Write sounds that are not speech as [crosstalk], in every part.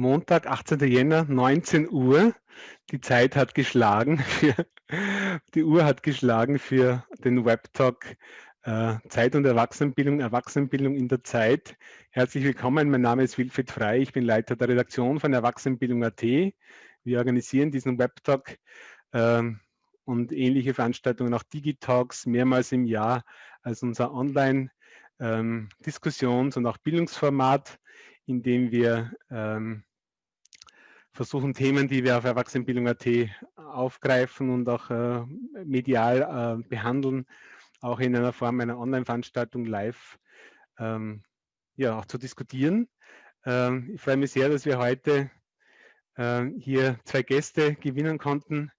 Montag, 18. Jänner, 19 Uhr. Die Zeit hat geschlagen, für, die Uhr hat geschlagen für den Webtalk Zeit und Erwachsenenbildung, Erwachsenenbildung in der Zeit. Herzlich willkommen, mein Name ist Wilfried Frei, ich bin Leiter der Redaktion von Erwachsenenbildung.at. Wir organisieren diesen Webtalk äh, und ähnliche Veranstaltungen, auch Digitalks, mehrmals im Jahr als unser Online-Diskussions- ähm, und auch Bildungsformat, in dem wir ähm, versuchen Themen, die wir auf Erwachsenenbildung.at aufgreifen und auch äh, medial äh, behandeln, auch in einer Form einer Online-Veranstaltung live ähm, ja, auch zu diskutieren. Ähm, ich freue mich sehr, dass wir heute äh, hier zwei Gäste gewinnen konnten.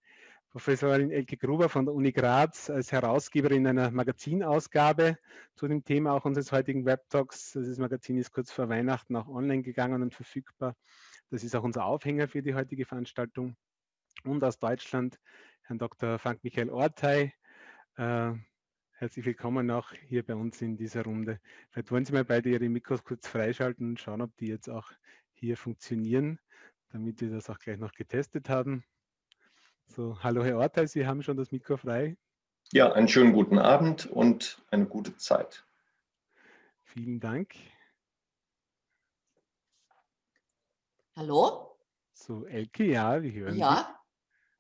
Professorin Elke Gruber von der Uni Graz als Herausgeberin einer Magazinausgabe zu dem Thema auch unseres heutigen Webtalks. Das Magazin ist kurz vor Weihnachten auch online gegangen und verfügbar. Das ist auch unser Aufhänger für die heutige Veranstaltung. Und aus Deutschland Herrn Dr. Frank Michael Ortei. Äh, herzlich willkommen auch hier bei uns in dieser Runde. Vielleicht wollen Sie mal beide Ihre Mikros kurz freischalten und schauen, ob die jetzt auch hier funktionieren, damit wir das auch gleich noch getestet haben. So, hallo Herr Ortei, Sie haben schon das Mikro frei. Ja, einen schönen guten Abend und eine gute Zeit. Vielen Dank. Hallo? So, Elke, ja, wir hören Ja,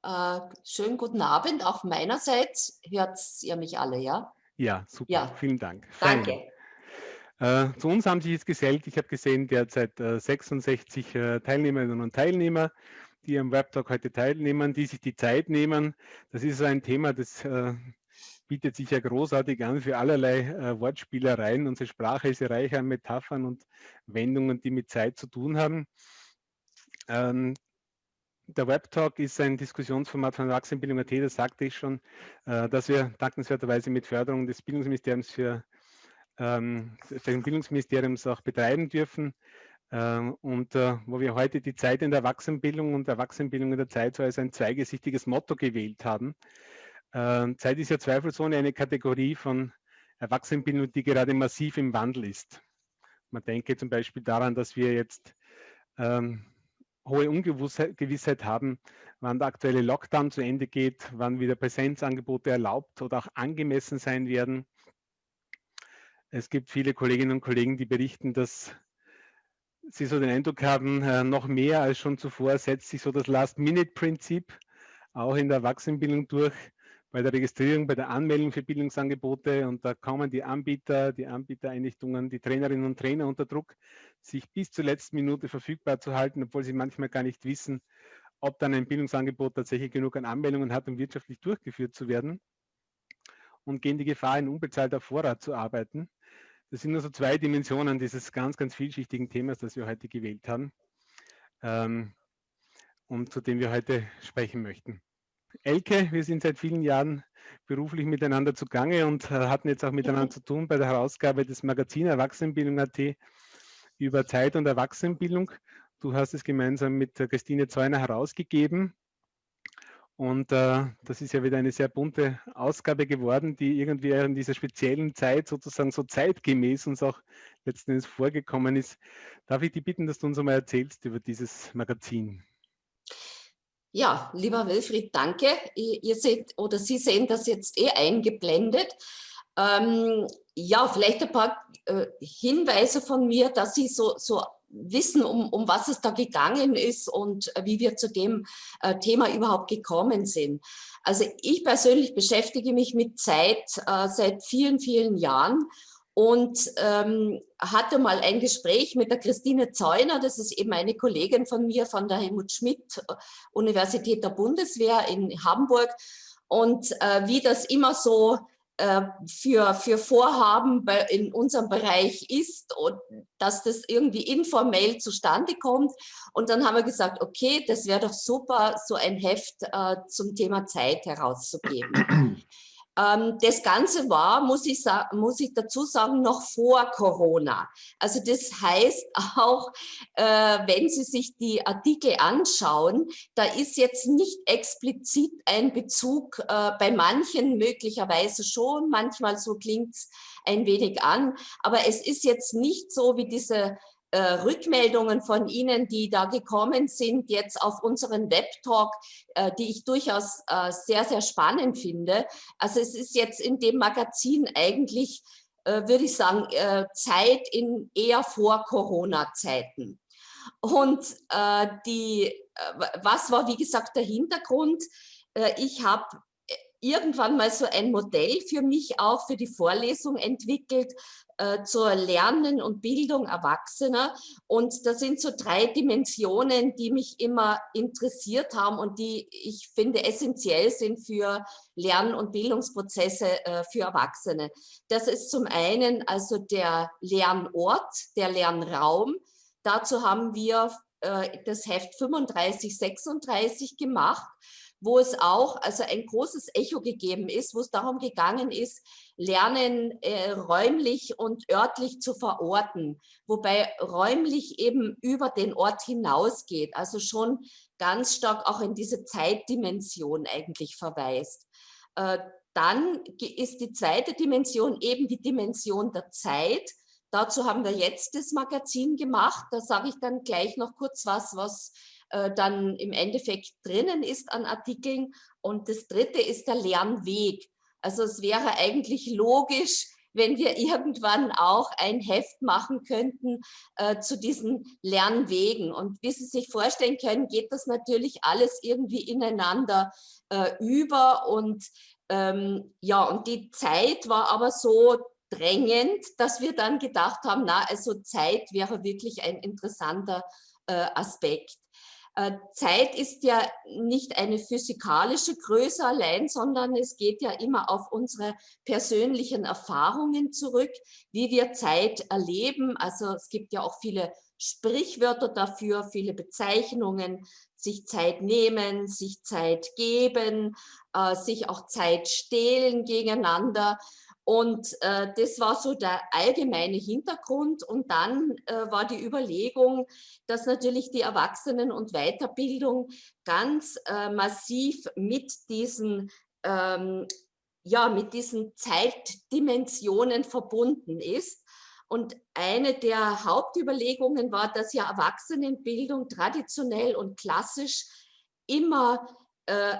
äh, schönen guten Abend. Auch meinerseits hört ihr mich alle, ja? Ja, super. Ja. Vielen Dank. Danke. Äh, zu uns haben sich jetzt gesellt, ich habe gesehen, derzeit äh, 66 äh, Teilnehmerinnen und Teilnehmer, die am Webtalk heute teilnehmen, die sich die Zeit nehmen. Das ist so ein Thema, das bietet sich ja großartig an für allerlei äh, Wortspielereien. Unsere Sprache ist ja reich an Metaphern und Wendungen, die mit Zeit zu tun haben. Ähm, der Webtalk ist ein Diskussionsformat von Erwachsenenbildung.at, das sagte ich schon, äh, dass wir dankenswerterweise mit Förderung des Bildungsministeriums für, ähm, für Bildungsministeriums auch betreiben dürfen. Ähm, und äh, wo wir heute die Zeit in der Erwachsenenbildung und Erwachsenenbildung in der Zeit so als ein zweigesichtiges Motto gewählt haben. Ähm, Zeit ist ja zweifelsohne eine Kategorie von Erwachsenenbildung, die gerade massiv im Wandel ist. Man denke zum Beispiel daran, dass wir jetzt ähm, hohe Ungewissheit haben, wann der aktuelle Lockdown zu Ende geht, wann wieder Präsenzangebote erlaubt oder auch angemessen sein werden. Es gibt viele Kolleginnen und Kollegen, die berichten, dass sie so den Eindruck haben, äh, noch mehr als schon zuvor setzt sich so das Last-Minute-Prinzip auch in der Erwachsenenbildung durch bei der Registrierung, bei der Anmeldung für Bildungsangebote und da kommen die Anbieter, die Anbietereinrichtungen, die Trainerinnen und Trainer unter Druck, sich bis zur letzten Minute verfügbar zu halten, obwohl sie manchmal gar nicht wissen, ob dann ein Bildungsangebot tatsächlich genug an Anmeldungen hat, um wirtschaftlich durchgeführt zu werden und gehen die Gefahr, in unbezahlter Vorrat zu arbeiten. Das sind nur so zwei Dimensionen dieses ganz, ganz vielschichtigen Themas, das wir heute gewählt haben ähm, und zu dem wir heute sprechen möchten. Elke, wir sind seit vielen Jahren beruflich miteinander zugange und äh, hatten jetzt auch miteinander zu tun bei der Herausgabe des Magazin Erwachsenenbildung.at über Zeit und Erwachsenenbildung. Du hast es gemeinsam mit Christine Zeuner herausgegeben. Und äh, das ist ja wieder eine sehr bunte Ausgabe geworden, die irgendwie in dieser speziellen Zeit sozusagen so zeitgemäß uns auch letzten Endes vorgekommen ist. Darf ich dich bitten, dass du uns einmal erzählst über dieses Magazin? Ja, lieber Wilfried, danke. Ihr seht oder Sie sehen das jetzt eh eingeblendet. Ähm, ja, vielleicht ein paar äh, Hinweise von mir, dass Sie so, so wissen, um, um was es da gegangen ist und äh, wie wir zu dem äh, Thema überhaupt gekommen sind. Also ich persönlich beschäftige mich mit Zeit äh, seit vielen, vielen Jahren und ähm, hatte mal ein Gespräch mit der Christine Zeuner, das ist eben eine Kollegin von mir von der Helmut Schmidt äh, Universität der Bundeswehr in Hamburg und äh, wie das immer so äh, für, für Vorhaben bei, in unserem Bereich ist und dass das irgendwie informell zustande kommt. Und dann haben wir gesagt, okay, das wäre doch super, so ein Heft äh, zum Thema Zeit herauszugeben. [clears throat] Ähm, das Ganze war, muss ich, muss ich dazu sagen, noch vor Corona. Also das heißt [laughs] auch, äh, wenn Sie sich die Artikel anschauen, da ist jetzt nicht explizit ein Bezug, äh, bei manchen möglicherweise schon, manchmal so klingt es ein wenig an, aber es ist jetzt nicht so wie diese äh, Rückmeldungen von Ihnen, die da gekommen sind, jetzt auf unseren Webtalk, äh, die ich durchaus äh, sehr, sehr spannend finde. Also es ist jetzt in dem Magazin eigentlich, äh, würde ich sagen, äh, Zeit in eher vor Corona-Zeiten. Und äh, die, was war, wie gesagt, der Hintergrund? ich habe irgendwann mal so ein Modell für mich auch für die Vorlesung entwickelt, äh, zur Lernen und Bildung Erwachsener. Und das sind so drei Dimensionen, die mich immer interessiert haben und die ich finde essentiell sind für Lern- und Bildungsprozesse äh, für Erwachsene. Das ist zum einen also der Lernort, der Lernraum. Dazu haben wir äh, das Heft 35, 36 gemacht wo es auch also ein großes Echo gegeben ist, wo es darum gegangen ist, Lernen äh, räumlich und örtlich zu verorten, wobei räumlich eben über den Ort hinausgeht, also schon ganz stark auch in diese Zeitdimension eigentlich verweist. Äh, dann ist die zweite Dimension eben die Dimension der Zeit. Dazu haben wir jetzt das Magazin gemacht. Da sage ich dann gleich noch kurz was, was äh, dann im Endeffekt drinnen ist an Artikeln. Und das dritte ist der Lernweg. Also es wäre eigentlich logisch, wenn wir irgendwann auch ein Heft machen könnten äh, zu diesen Lernwegen. Und wie Sie sich vorstellen können, geht das natürlich alles irgendwie ineinander äh, über. Und ähm, ja, und die Zeit war aber so drängend, dass wir dann gedacht haben, na, also Zeit wäre wirklich ein interessanter äh, Aspekt. Äh, Zeit ist ja nicht eine physikalische Größe allein, sondern es geht ja immer auf unsere persönlichen Erfahrungen zurück, wie wir Zeit erleben. Also es gibt ja auch viele Sprichwörter dafür, viele Bezeichnungen, sich Zeit nehmen, sich Zeit geben, äh, sich auch Zeit stehlen gegeneinander. Und äh, das war so der allgemeine Hintergrund. Und dann äh, war die Überlegung, dass natürlich die Erwachsenen- und Weiterbildung ganz äh, massiv mit diesen, ähm, ja, mit diesen Zeitdimensionen verbunden ist. Und eine der Hauptüberlegungen war, dass ja Erwachsenenbildung traditionell und klassisch immer äh,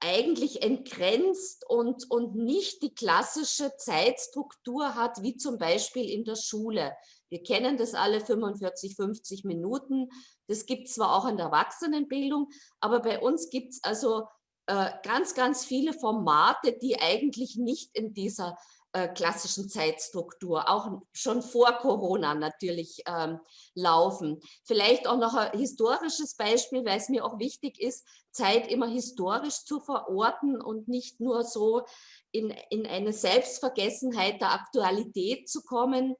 eigentlich entgrenzt und, und nicht die klassische Zeitstruktur hat, wie zum Beispiel in der Schule. Wir kennen das alle 45, 50 Minuten. Das gibt zwar auch in der Erwachsenenbildung, aber bei uns gibt es also äh, ganz, ganz viele Formate, die eigentlich nicht in dieser äh, klassischen Zeitstruktur, auch schon vor Corona natürlich ähm, laufen. Vielleicht auch noch ein historisches Beispiel, weil es mir auch wichtig ist, Zeit immer historisch zu verorten und nicht nur so in, in eine Selbstvergessenheit der Aktualität zu kommen.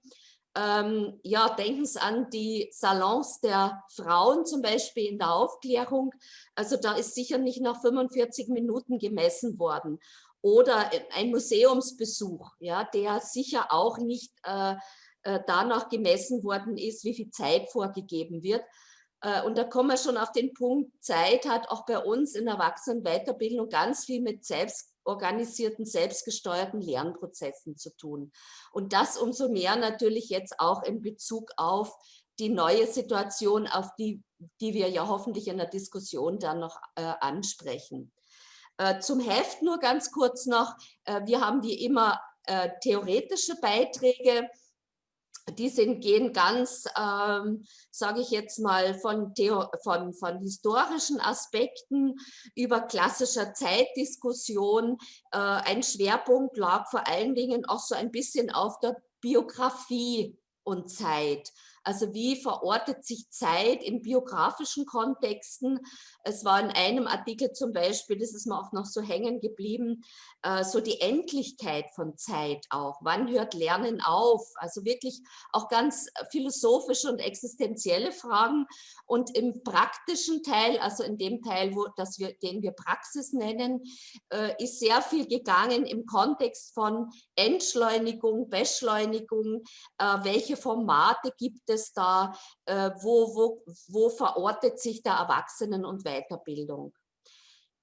Ähm, ja, denken Sie an die Salons der Frauen zum Beispiel in der Aufklärung. Also da ist sicher nicht nach 45 Minuten gemessen worden oder ein Museumsbesuch, ja, der sicher auch nicht äh, äh, danach gemessen worden ist, wie viel Zeit vorgegeben wird. Äh, und da kommen wir schon auf den Punkt, Zeit hat auch bei uns in Erwachsenenweiterbildung ganz viel mit selbstorganisierten, selbstgesteuerten Lernprozessen zu tun. Und das umso mehr natürlich jetzt auch in Bezug auf die neue Situation, auf die, die wir ja hoffentlich in der Diskussion dann noch äh, ansprechen. Äh, zum Heft nur ganz kurz noch. Äh, wir haben wie immer äh, theoretische Beiträge. Die sind, gehen ganz, ähm, sage ich jetzt mal, von, von, von historischen Aspekten über klassischer Zeitdiskussion. Äh, ein Schwerpunkt lag vor allen Dingen auch so ein bisschen auf der Biografie und Zeit. Also wie verortet sich Zeit in biografischen Kontexten? Es war in einem Artikel zum Beispiel, das ist mir auch noch so hängen geblieben, äh, so die Endlichkeit von Zeit auch. Wann hört Lernen auf? Also wirklich auch ganz philosophische und existenzielle Fragen. Und im praktischen Teil, also in dem Teil, wo, das wir, den wir Praxis nennen, äh, ist sehr viel gegangen im Kontext von Entschleunigung, Beschleunigung, äh, welche Formate gibt es da, äh, wo, wo, wo verortet sich der Erwachsenen- und Weiterbildung.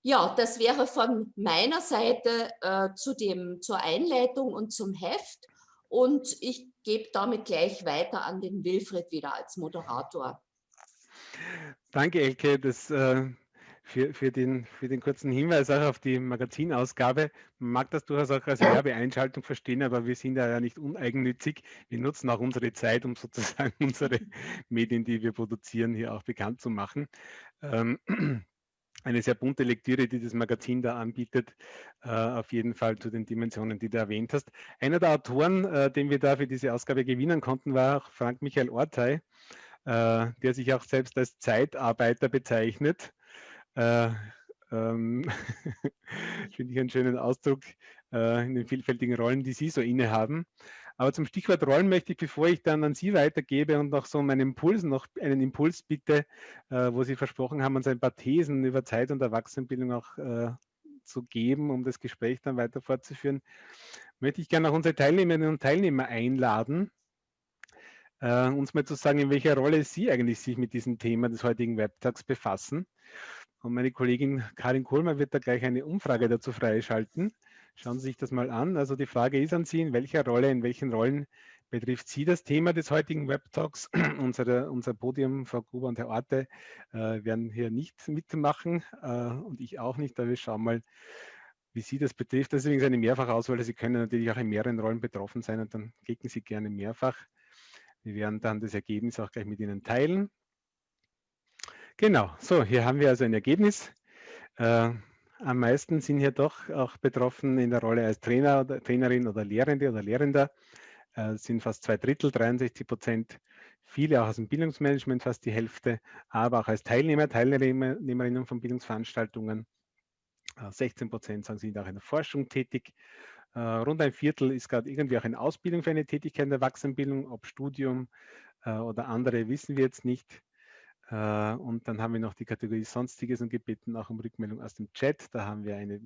Ja, das wäre von meiner Seite äh, zu dem, zur Einleitung und zum Heft. Und ich gebe damit gleich weiter an den Wilfried wieder als Moderator. Danke, Elke. Das äh, für, für, den, für den kurzen Hinweis auch auf die Magazinausgabe. Man mag das durchaus auch als Werbeeinschaltung verstehen, aber wir sind ja nicht uneigennützig. Wir nutzen auch unsere Zeit, um sozusagen [laughs] unsere Medien, die wir produzieren, hier auch bekannt zu machen. Ähm, eine sehr bunte Lektüre, die das Magazin da anbietet, äh, auf jeden Fall zu den Dimensionen, die du erwähnt hast. Einer der Autoren, äh, den wir da für diese Ausgabe gewinnen konnten, war Frank Michael Ortei, äh, der sich auch selbst als Zeitarbeiter bezeichnet äh, ähm, [laughs] Finde ich einen schönen Ausdruck äh, in den vielfältigen Rollen, die Sie so innehaben. Aber zum Stichwort Rollen möchte ich, bevor ich dann an Sie weitergebe und noch so meinen Impuls, noch einen Impuls bitte, äh, wo Sie versprochen haben, uns ein paar Thesen über Zeit und Erwachsenenbildung auch äh, zu geben, um das Gespräch dann weiter fortzuführen, möchte ich gerne auch unsere Teilnehmerinnen und Teilnehmer einladen, äh, uns mal zu sagen, in welcher Rolle Sie eigentlich sich mit diesem Thema des heutigen Webtags befassen. Und meine Kollegin Karin Kohlmer wird da gleich eine Umfrage dazu freischalten. Schauen Sie sich das mal an. Also die Frage ist an Sie, in welcher Rolle, in welchen Rollen betrifft Sie das Thema des heutigen Webtalks? [clears throat] Unsere, unser Podium, Frau Gruber und Herr Orte, äh, werden hier nicht mitmachen äh, und ich auch nicht, aber wir schauen mal, wie Sie das betrifft. Das ist übrigens eine Mehrfachauswahl. Sie können natürlich auch in mehreren Rollen betroffen sein und dann klicken Sie gerne mehrfach. Wir werden dann das Ergebnis auch gleich mit Ihnen teilen. Genau, so, hier haben wir also ein Ergebnis. Äh, am meisten sind hier doch auch betroffen in der Rolle als Trainer oder Trainerin oder Lehrende oder Lehrender. Äh, sind fast zwei Drittel, 63 Prozent. Viele auch aus dem Bildungsmanagement, fast die Hälfte, aber auch als Teilnehmer, Teilnehmerinnen von Bildungsveranstaltungen. Äh, 16 Prozent sagen, sind auch in der Forschung tätig. Äh, rund ein Viertel ist gerade irgendwie auch in Ausbildung für eine Tätigkeit in der Erwachsenenbildung, ob Studium äh, oder andere, wissen wir jetzt nicht. Äh, und dann haben wir noch die Kategorie Sonstiges und gebeten auch um Rückmeldung aus dem Chat. Da haben wir eine,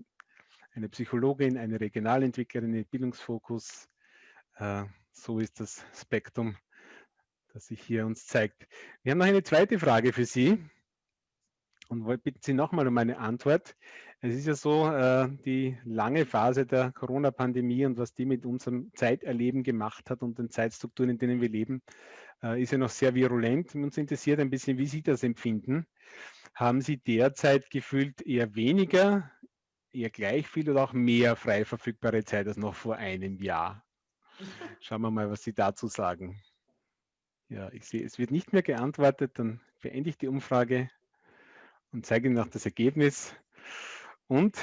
eine Psychologin, eine Regionalentwicklerin, einen Bildungsfokus. Äh, so ist das Spektrum, das sich hier uns zeigt. Wir haben noch eine zweite Frage für Sie und bitten Sie nochmal um eine Antwort. Es ist ja so, äh, die lange Phase der Corona-Pandemie und was die mit unserem Zeiterleben gemacht hat und den Zeitstrukturen, in denen wir leben, äh, ist ja noch sehr virulent. Uns interessiert ein bisschen, wie Sie das empfinden. Haben Sie derzeit gefühlt eher weniger, eher gleich viel oder auch mehr frei verfügbare Zeit als noch vor einem Jahr? Schauen wir mal, was Sie dazu sagen. Ja, ich sehe, es wird nicht mehr geantwortet. Dann beende ich die Umfrage und zeige Ihnen noch das Ergebnis. Und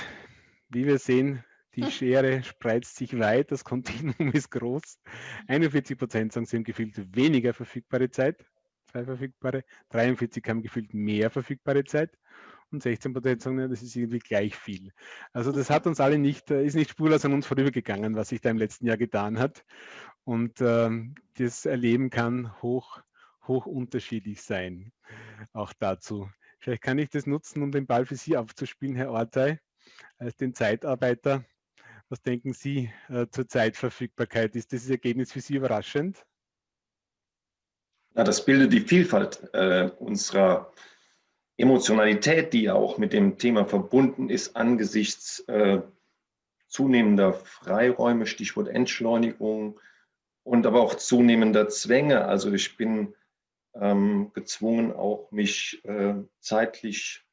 wie wir sehen, die [laughs] Schere spreizt sich weit, das Kontinuum ist groß. 41 Prozent sagen, sie haben gefühlt weniger verfügbare Zeit, zwei verfügbare. 43 haben gefühlt mehr verfügbare Zeit. Und 16 Prozent sagen, das ist irgendwie gleich viel. Also das hat uns alle nicht, äh, ist nicht spurlos an uns vorübergegangen, was sich da im letzten Jahr getan hat. Und ähm, das Erleben kann hoch, hoch unterschiedlich sein. Auch dazu. Vielleicht kann ich das nutzen, um den Ball für Sie aufzuspielen, Herr Ortei, als den Zeitarbeiter. Was denken Sie äh, zur Zeitverfügbarkeit? Ist dieses Ergebnis für Sie überraschend? Ja, das bildet die Vielfalt äh, unserer Emotionalität, die ja auch mit dem Thema verbunden ist, angesichts äh, zunehmender Freiräume, Stichwort Entschleunigung und aber auch zunehmender Zwänge. Also ich bin ähm, gezwungen, auch mich äh, zeitlich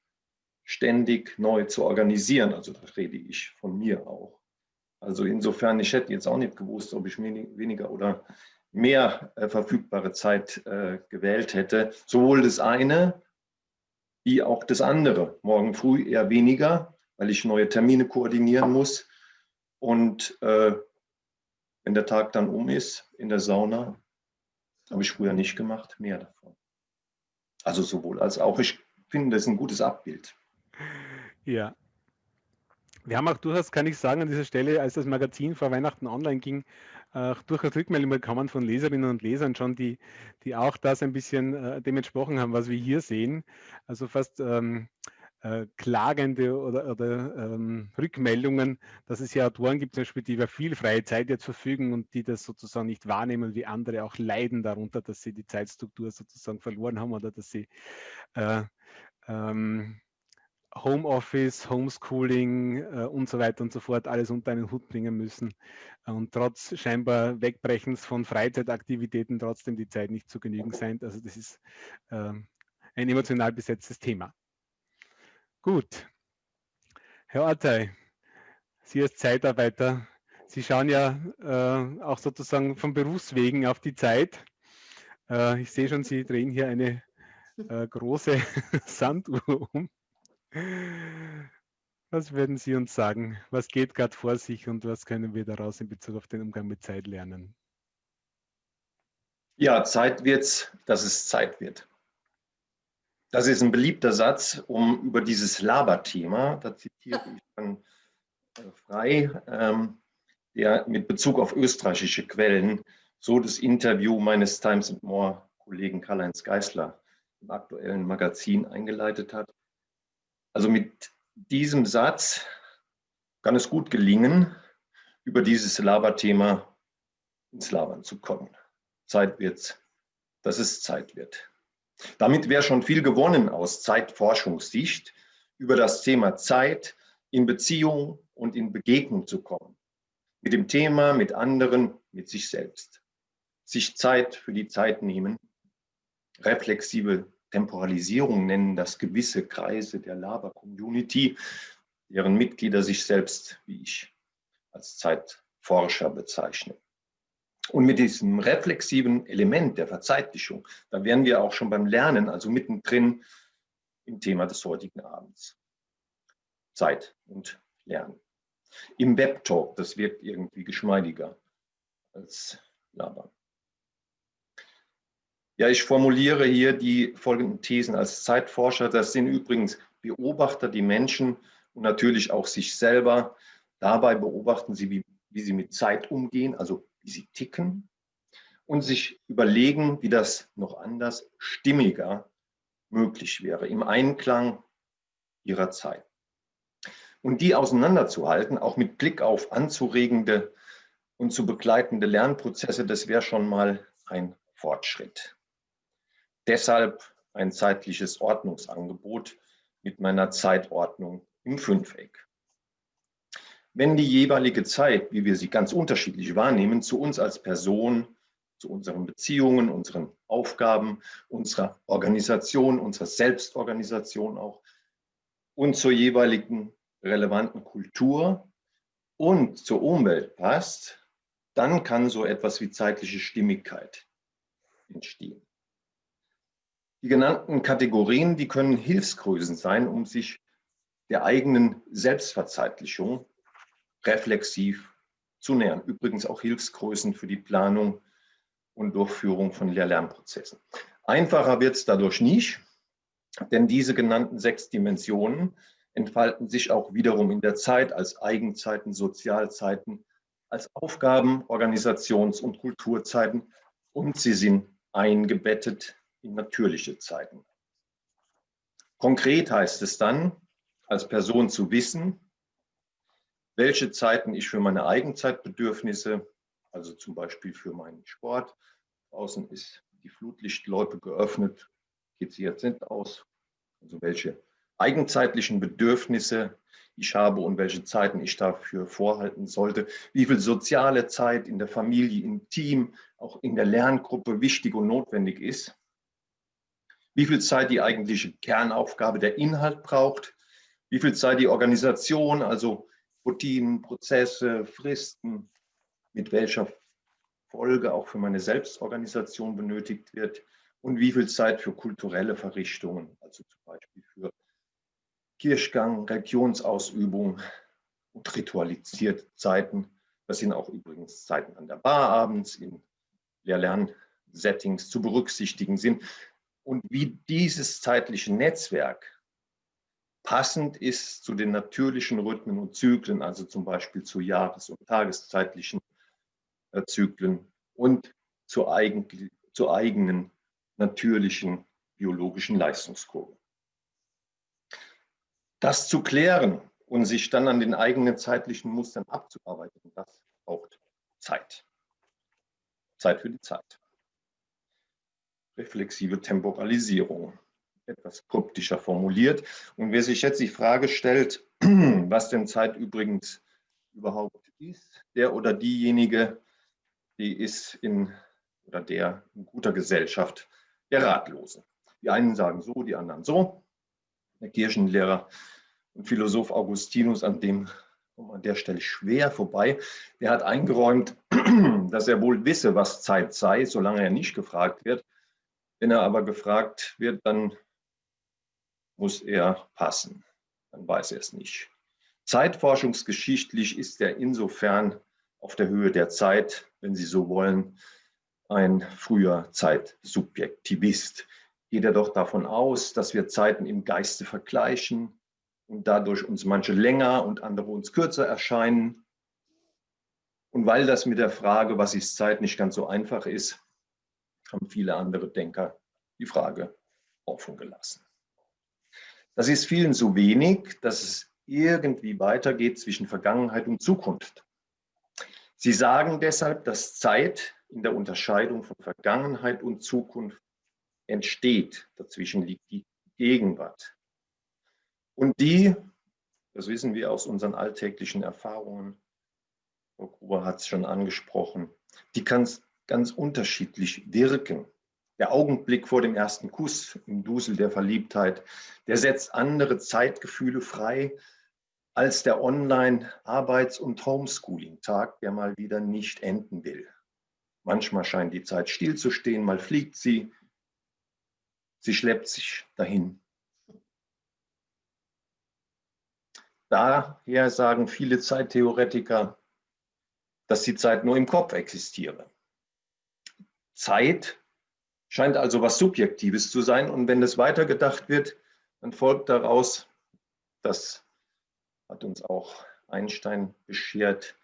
ständig neu zu organisieren. Also da rede ich von mir auch. Also insofern, ich hätte jetzt auch nicht gewusst, ob ich weniger oder mehr äh, verfügbare Zeit äh, gewählt hätte. Sowohl das eine wie auch das andere. Morgen früh eher weniger, weil ich neue Termine koordinieren muss. Und äh, wenn der Tag dann um ist in der Sauna, Habe ich früher nicht gemacht, mehr davon. Also sowohl als auch. Ich finde das ein gutes Abbild. Ja. Wir haben auch durchaus, kann ich sagen, an dieser Stelle, als das Magazin vor Weihnachten online ging, äh, durchaus Rückmeldungen bekommen von Leserinnen und Lesern schon, die, die auch das ein bisschen äh, dem entsprochen haben, was wir hier sehen. Also fast ähm, äh, klagende oder, oder ähm, Rückmeldungen, dass es ja Autoren gibt, zum Beispiel, die über viel freie Zeit jetzt verfügen und die das sozusagen nicht wahrnehmen, wie andere auch leiden darunter, dass sie die Zeitstruktur sozusagen verloren haben oder dass sie äh, ähm, Homeoffice, Homeschooling äh, und so weiter und so fort alles unter einen Hut bringen müssen und trotz scheinbar Wegbrechens von Freizeitaktivitäten trotzdem die Zeit nicht zu genügen sein. Also das ist äh, ein emotional besetztes Thema. Gut. Herr Ortei, Sie als Zeitarbeiter, Sie schauen ja äh, auch sozusagen von Berufswegen auf die Zeit. Äh, ich sehe schon, Sie drehen hier eine äh, große [laughs] Sanduhr um. Was werden Sie uns sagen? Was geht gerade vor sich und was können wir daraus in Bezug auf den Umgang mit Zeit lernen? Ja, Zeit wird's, dass es Zeit wird. Das ist ein beliebter Satz, um über dieses Laberthema, da zitiere [laughs] ich dann äh, frei, ähm, der mit Bezug auf österreichische Quellen so das Interview meines Times More Kollegen Karl-Heinz Geisler im aktuellen Magazin eingeleitet hat. Also mit diesem Satz kann es gut gelingen, über dieses Laberthema ins Labern zu kommen. Zeit wird's, dass es Zeit wird. Damit wäre schon viel gewonnen aus Zeitforschungssicht, über das Thema Zeit in Beziehung und in Begegnung zu kommen. Mit dem Thema, mit anderen, mit sich selbst. Sich Zeit für die Zeit nehmen. Reflexive Temporalisierung nennen das gewisse Kreise der Laber-Community, deren Mitglieder sich selbst, wie ich, als Zeitforscher bezeichnen. Und mit diesem reflexiven Element der Verzeitlichung, da wären wir auch schon beim Lernen, also mittendrin im Thema des heutigen Abends. Zeit und Lernen. Im Webtalk, das wirkt irgendwie geschmeidiger als Labern. Ja, ich formuliere hier die folgenden Thesen als Zeitforscher. Das sind übrigens Beobachter, die Menschen und natürlich auch sich selber. Dabei beobachten sie, wie, wie sie mit Zeit umgehen, also wie sie ticken und sich überlegen, wie das noch anders, stimmiger möglich wäre, im Einklang ihrer Zeit. Und die auseinanderzuhalten, auch mit Blick auf anzuregende und zu begleitende Lernprozesse, das wäre schon mal ein Fortschritt. Deshalb ein zeitliches Ordnungsangebot mit meiner Zeitordnung im Fünfeck wenn die jeweilige Zeit, wie wir sie ganz unterschiedlich wahrnehmen, zu uns als Person, zu unseren Beziehungen, unseren Aufgaben, unserer Organisation, unserer Selbstorganisation auch und zur jeweiligen relevanten Kultur und zur Umwelt passt, dann kann so etwas wie zeitliche Stimmigkeit entstehen. Die genannten Kategorien, die können Hilfsgrößen sein, um sich der eigenen Selbstverzeitlichung reflexiv zu nähern. Übrigens auch Hilfsgrößen für die Planung und Durchführung von Lehr-Lernprozessen. Einfacher wird es dadurch nicht, denn diese genannten sechs Dimensionen entfalten sich auch wiederum in der Zeit als Eigenzeiten, Sozialzeiten, als Aufgaben, Organisations- und Kulturzeiten und sie sind eingebettet in natürliche Zeiten. Konkret heißt es dann, als Person zu wissen, welche Zeiten ich für meine Eigenzeitbedürfnisse, also zum Beispiel für meinen Sport, draußen ist die Flutlichtloipe geöffnet, geht sie jetzt nicht aus, also welche eigenzeitlichen Bedürfnisse ich habe und welche Zeiten ich dafür vorhalten sollte, wie viel soziale Zeit in der Familie, im Team, auch in der Lerngruppe wichtig und notwendig ist, wie viel Zeit die eigentliche Kernaufgabe der Inhalt braucht, wie viel Zeit die Organisation, also Routinen, Prozesse, Fristen, mit welcher Folge auch für meine Selbstorganisation benötigt wird. Und wie viel Zeit für kulturelle Verrichtungen, also zum Beispiel für Kirchgang, Religionsausübung und ritualisierte Zeiten. Das sind auch übrigens Zeiten an der Bar abends, in Lehr-Lern, Settings zu berücksichtigen sind und wie dieses zeitliche Netzwerk passend ist zu den natürlichen Rhythmen und Zyklen, also zum Beispiel zu jahres- und tageszeitlichen äh, Zyklen und zur, eigen, zur eigenen natürlichen biologischen Leistungskurve. Das zu klären und sich dann an den eigenen zeitlichen Mustern abzuarbeiten, das braucht Zeit. Zeit für die Zeit. Reflexive Temporalisierung, etwas kryptischer formuliert. Und wer sich jetzt die Frage stellt, [clears throat] was denn Zeit übrigens überhaupt ist, der oder diejenige, die ist in oder der in guter Gesellschaft der Ratlosen. Die einen sagen so, die anderen so. Der Kirchenlehrer und Philosoph Augustinus, an dem an der Stelle schwer vorbei, der hat eingeräumt, [clears throat] dass er wohl wisse, was Zeit sei, solange er nicht gefragt wird. Wenn er aber gefragt wird, dann muss er passen. Dann weiß er es nicht. Zeitforschungsgeschichtlich ist er insofern auf der Höhe der Zeit, wenn Sie so wollen, ein früher Zeitsubjektivist. Geht er doch davon aus, dass wir Zeiten im Geiste vergleichen und dadurch uns manche länger und andere uns kürzer erscheinen. Und weil das mit der Frage, was ist Zeit, nicht ganz so einfach ist, haben viele andere Denker die Frage offen gelassen. Das ist vielen zu wenig, dass es irgendwie weitergeht zwischen Vergangenheit und Zukunft. Sie sagen deshalb, dass Zeit in der Unterscheidung von Vergangenheit und Zukunft entsteht. Dazwischen liegt die Gegenwart. Und die, das wissen wir aus unseren alltäglichen Erfahrungen, Frau Gruber hat es schon angesprochen, die kann ganz unterschiedlich wirken. Der Augenblick vor dem ersten Kuss im Dusel der Verliebtheit, der setzt andere Zeitgefühle frei als der Online-Arbeits- und Homeschooling-Tag, der mal wieder nicht enden will. Manchmal scheint die Zeit stillzustehen, mal fliegt sie, sie schleppt sich dahin. Daher sagen viele Zeittheoretiker, dass die Zeit nur im Kopf existiere. Zeit scheint also was Subjektives zu sein. Und wenn es weitergedacht wird, dann folgt daraus, das hat uns auch Einstein beschert,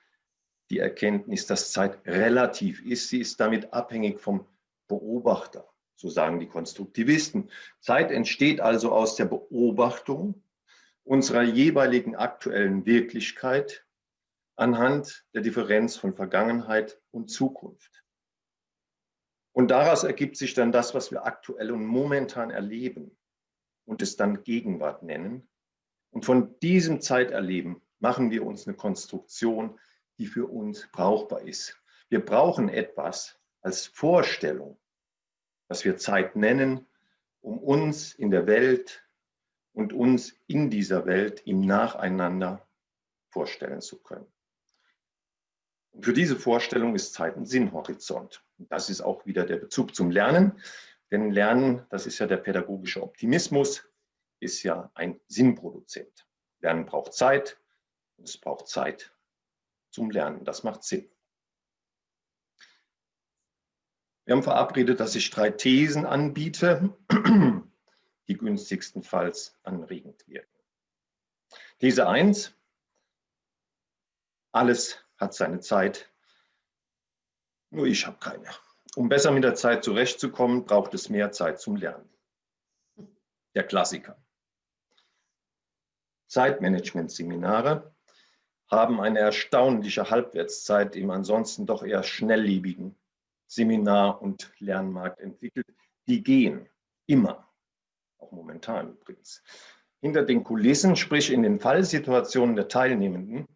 die Erkenntnis, dass Zeit relativ ist. Sie ist damit abhängig vom Beobachter, so sagen die Konstruktivisten. Zeit entsteht also aus der Beobachtung unserer jeweiligen aktuellen Wirklichkeit anhand der Differenz von Vergangenheit und Zukunft. Und daraus ergibt sich dann das, was wir aktuell und momentan erleben und es dann Gegenwart nennen. Und von diesem Zeiterleben machen wir uns eine Konstruktion, die für uns brauchbar ist. Wir brauchen etwas als Vorstellung, was wir Zeit nennen, um uns in der Welt und uns in dieser Welt im Nacheinander vorstellen zu können. Und für diese Vorstellung ist Zeit ein Sinnhorizont. Das ist auch wieder der Bezug zum Lernen. Denn Lernen, das ist ja der pädagogische Optimismus, ist ja ein Sinnproduzent. Lernen braucht Zeit es braucht Zeit zum Lernen. Das macht Sinn. Wir haben verabredet, dass ich drei Thesen anbiete, [clears throat] die günstigstenfalls anregend wirken. These 1. Alles hat seine Zeit, nur ich habe keine. Um besser mit der Zeit zurechtzukommen, braucht es mehr Zeit zum Lernen. Der Klassiker. Zeitmanagement-Seminare haben eine erstaunliche Halbwertszeit im ansonsten doch eher schnelllebigen Seminar- und Lernmarkt entwickelt. Die gehen immer, auch momentan übrigens. Hinter den Kulissen, sprich in den Fallsituationen der Teilnehmenden,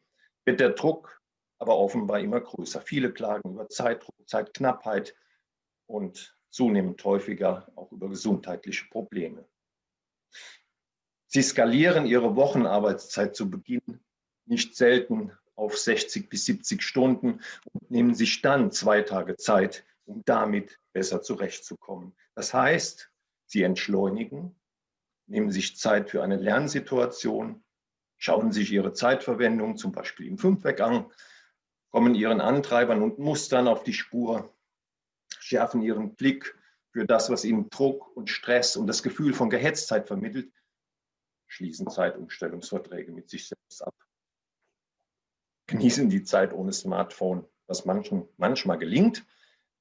wird der Druck aber offenbar immer größer. Viele klagen über Zeitdruck, Zeitknappheit und zunehmend häufiger auch über gesundheitliche Probleme. Sie skalieren ihre Wochenarbeitszeit zu Beginn nicht selten auf 60 bis 70 Stunden und nehmen sich dann zwei Tage Zeit, um damit besser zurechtzukommen. Das heißt, sie entschleunigen, nehmen sich Zeit für eine Lernsituation, schauen sich ihre Zeitverwendung zum Beispiel im Fünfweg an kommen ihren Antreibern und Mustern auf die Spur, schärfen ihren Blick für das, was ihnen Druck und Stress und das Gefühl von Gehetztheit vermittelt, schließen Zeitumstellungsverträge mit sich selbst ab. Genießen die Zeit ohne Smartphone, was manchen, manchmal gelingt,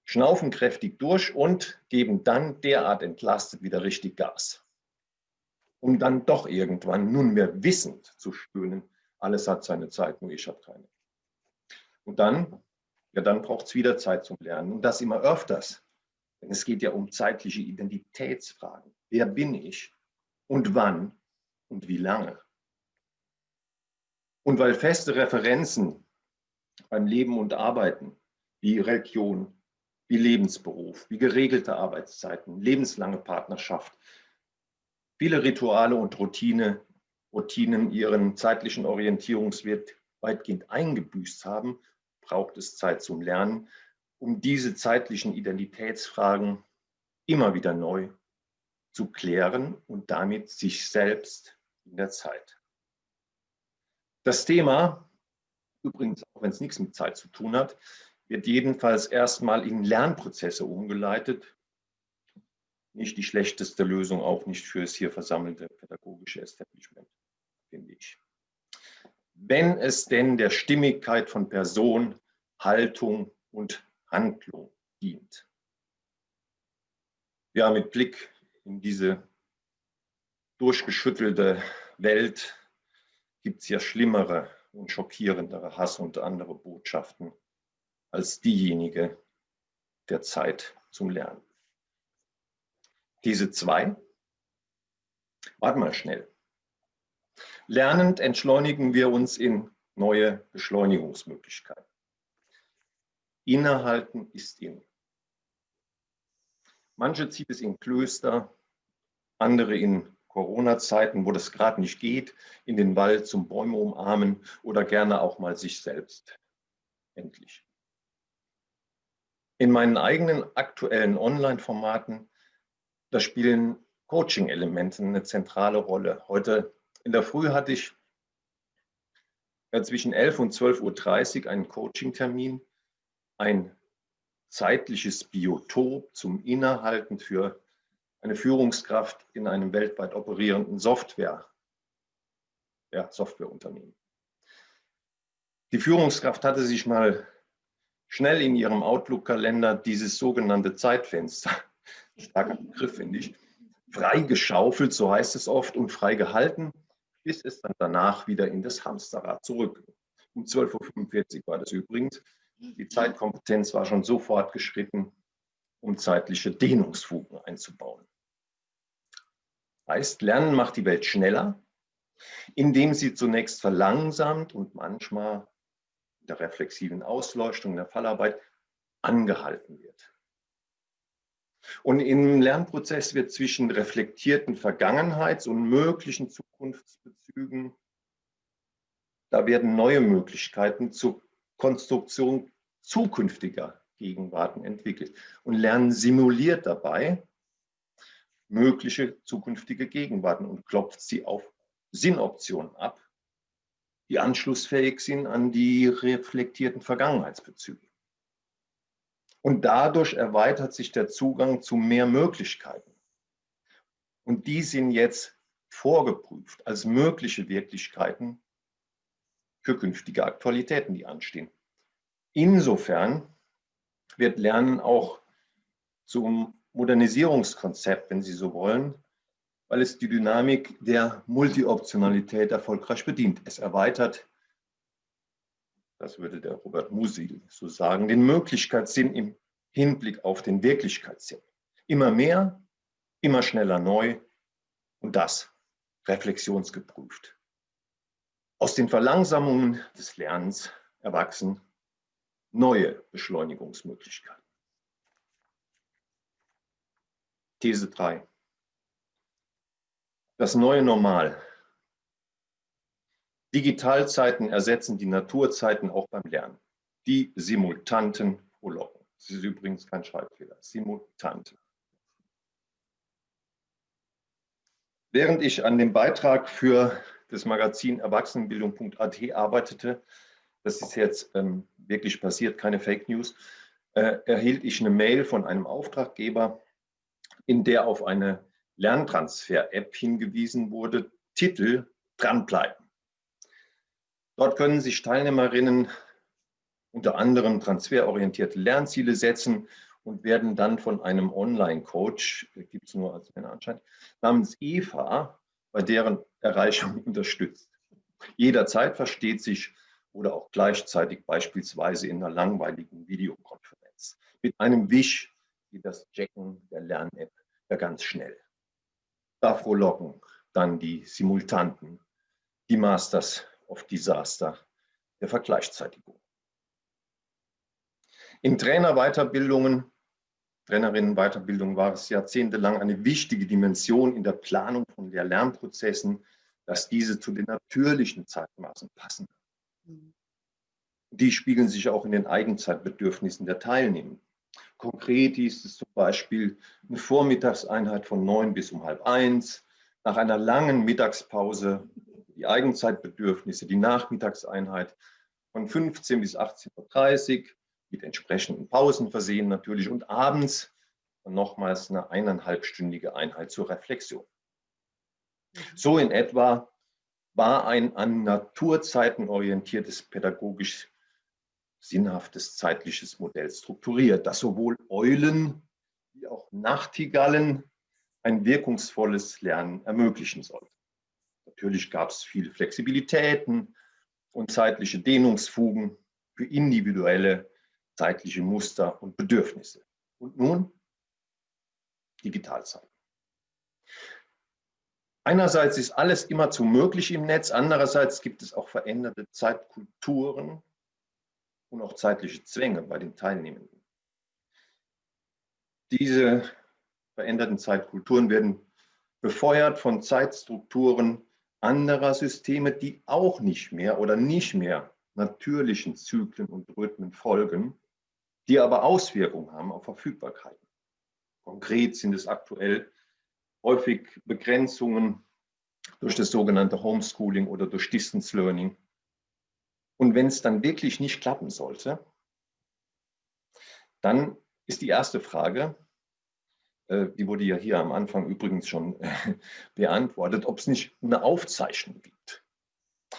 schnaufen kräftig durch und geben dann derart entlastet wieder richtig Gas. Um dann doch irgendwann nunmehr wissend zu spüren, alles hat seine Zeit, nur ich habe keine. Und dann, ja, dann braucht es wieder Zeit zum Lernen und das immer öfters. Denn es geht ja um zeitliche Identitätsfragen. Wer bin ich und wann und wie lange? Und weil feste Referenzen beim Leben und Arbeiten wie Religion, wie Lebensberuf, wie geregelte Arbeitszeiten, lebenslange Partnerschaft, viele Rituale und Routine, Routinen ihren zeitlichen Orientierungswert weitgehend eingebüßt haben, braucht es Zeit zum Lernen um diese zeitlichen Identitätsfragen immer wieder neu zu klären und damit sich selbst in der Zeit. Das Thema, übrigens auch wenn es nichts mit Zeit zu tun hat, wird jedenfalls erstmal in Lernprozesse umgeleitet. Nicht die schlechteste Lösung, auch nicht für das hier versammelte pädagogische Establishment, finde ich. Wenn es denn der Stimmigkeit von Person, Haltung und Handlung dient. Ja, mit Blick in diese durchgeschüttelte Welt gibt es ja schlimmere und schockierendere Hass und andere Botschaften als diejenige der Zeit zum Lernen. Diese zwei, warte mal schnell. Lernend entschleunigen wir uns in neue Beschleunigungsmöglichkeiten. Innehalten ist in. Manche zieht es in Klöster, andere in Corona-Zeiten, wo das gerade nicht geht, in den Wald zum Bäume umarmen oder gerne auch mal sich selbst. Endlich. In meinen eigenen aktuellen Online-Formaten, da spielen Coaching-Elemente eine zentrale Rolle. Heute in der Früh hatte ich zwischen 11 und 12.30 Uhr einen Coaching-Termin ein zeitliches Biotop zum Innehalten für eine Führungskraft in einem weltweit operierenden Software, ja, Softwareunternehmen. Die Führungskraft hatte sich mal schnell in ihrem Outlook-Kalender dieses sogenannte Zeitfenster, [laughs] starker Begriff finde ich, freigeschaufelt, so heißt es oft, und freigehalten, bis es dann danach wieder in das Hamsterrad zurück. Um 12.45 Uhr war das übrigens. Die Zeitkompetenz war schon so fortgeschritten, um zeitliche Dehnungsfugen einzubauen. Heißt, Lernen macht die Welt schneller, indem sie zunächst verlangsamt und manchmal in der reflexiven Ausleuchtung, der Fallarbeit angehalten wird. Und im Lernprozess wird zwischen reflektierten Vergangenheits- und möglichen Zukunftsbezügen, da werden neue Möglichkeiten zur Konstruktion zukünftiger Gegenwarten entwickelt. Und Lernen simuliert dabei mögliche zukünftige Gegenwarten und klopft sie auf Sinnoptionen ab, die anschlussfähig sind an die reflektierten Vergangenheitsbezüge. Und dadurch erweitert sich der Zugang zu mehr Möglichkeiten. Und die sind jetzt vorgeprüft als mögliche Wirklichkeiten für künftige Aktualitäten, die anstehen. Insofern wird Lernen auch zum Modernisierungskonzept, wenn Sie so wollen, weil es die Dynamik der Multioptionalität erfolgreich bedient. Es erweitert, das würde der Robert Musil so sagen, den Möglichkeitssinn im Hinblick auf den Wirklichkeitssinn. Immer mehr, immer schneller neu und das reflexionsgeprüft. Aus den Verlangsamungen des Lernens erwachsen neue Beschleunigungsmöglichkeiten. These 3. Das neue Normal. Digitalzeiten ersetzen die Naturzeiten auch beim Lernen. Die simultanten Prologen. Das ist übrigens kein Schreibfehler. Simultante. Während ich an dem Beitrag für das Magazin Erwachsenenbildung.at arbeitete, das ist jetzt ähm, wirklich passiert, keine Fake News, äh, erhielt ich eine Mail von einem Auftraggeber, in der auf eine Lerntransfer-App hingewiesen wurde, Titel dranbleiben. Dort können sich Teilnehmerinnen unter anderem transferorientierte Lernziele setzen und werden dann von einem Online-Coach, gibt es nur als Männer anscheinend, namens Eva bei deren Erreichung [laughs] unterstützt. Jederzeit versteht sich oder auch gleichzeitig beispielsweise in einer langweiligen Videokonferenz. Mit einem Wisch wie das Checken der Lern-App ja ganz schnell. Da frohlocken dann die Simultanten, die Masters of Disaster der Vergleichzeitigung. In Trainerweiterbildungen, Trainerinnenweiterbildung war es jahrzehntelang eine wichtige Dimension in der Planung von Lehr-Lernprozessen, dass diese zu den natürlichen Zeitmaßen passen. Mhm. Die spiegeln sich auch in den Eigenzeitbedürfnissen der Teilnehmer. Konkret ist es zum Beispiel eine Vormittagseinheit von neun bis um halb eins, nach einer langen Mittagspause die Eigenzeitbedürfnisse, die Nachmittagseinheit von 15 bis 18.30 Uhr mit entsprechenden Pausen versehen natürlich und abends nochmals eine eineinhalbstündige Einheit zur Reflexion. Mhm. So in etwa war ein an Naturzeiten orientiertes pädagogisch sinnhaftes zeitliches Modell strukturiert, das sowohl Eulen wie auch Nachtigallen ein wirkungsvolles Lernen ermöglichen sollte. Natürlich gab es viele Flexibilitäten und zeitliche Dehnungsfugen für individuelle zeitliche Muster und Bedürfnisse. Und nun Digitalzeit. Einerseits ist alles immerzu möglich im Netz, andererseits gibt es auch veränderte Zeitkulturen und auch zeitliche Zwänge bei den Teilnehmenden. Diese veränderten Zeitkulturen werden befeuert von Zeitstrukturen anderer Systeme, die auch nicht mehr oder nicht mehr natürlichen Zyklen und Rhythmen folgen, die aber Auswirkungen haben auf Verfügbarkeiten. Konkret sind es aktuell häufig Begrenzungen durch das sogenannte Homeschooling oder durch Distance Learning. Und wenn es dann wirklich nicht klappen sollte, dann ist die erste Frage, die wurde ja hier am Anfang übrigens schon äh, [laughs] beantwortet, ob es nicht eine Aufzeichnung gibt.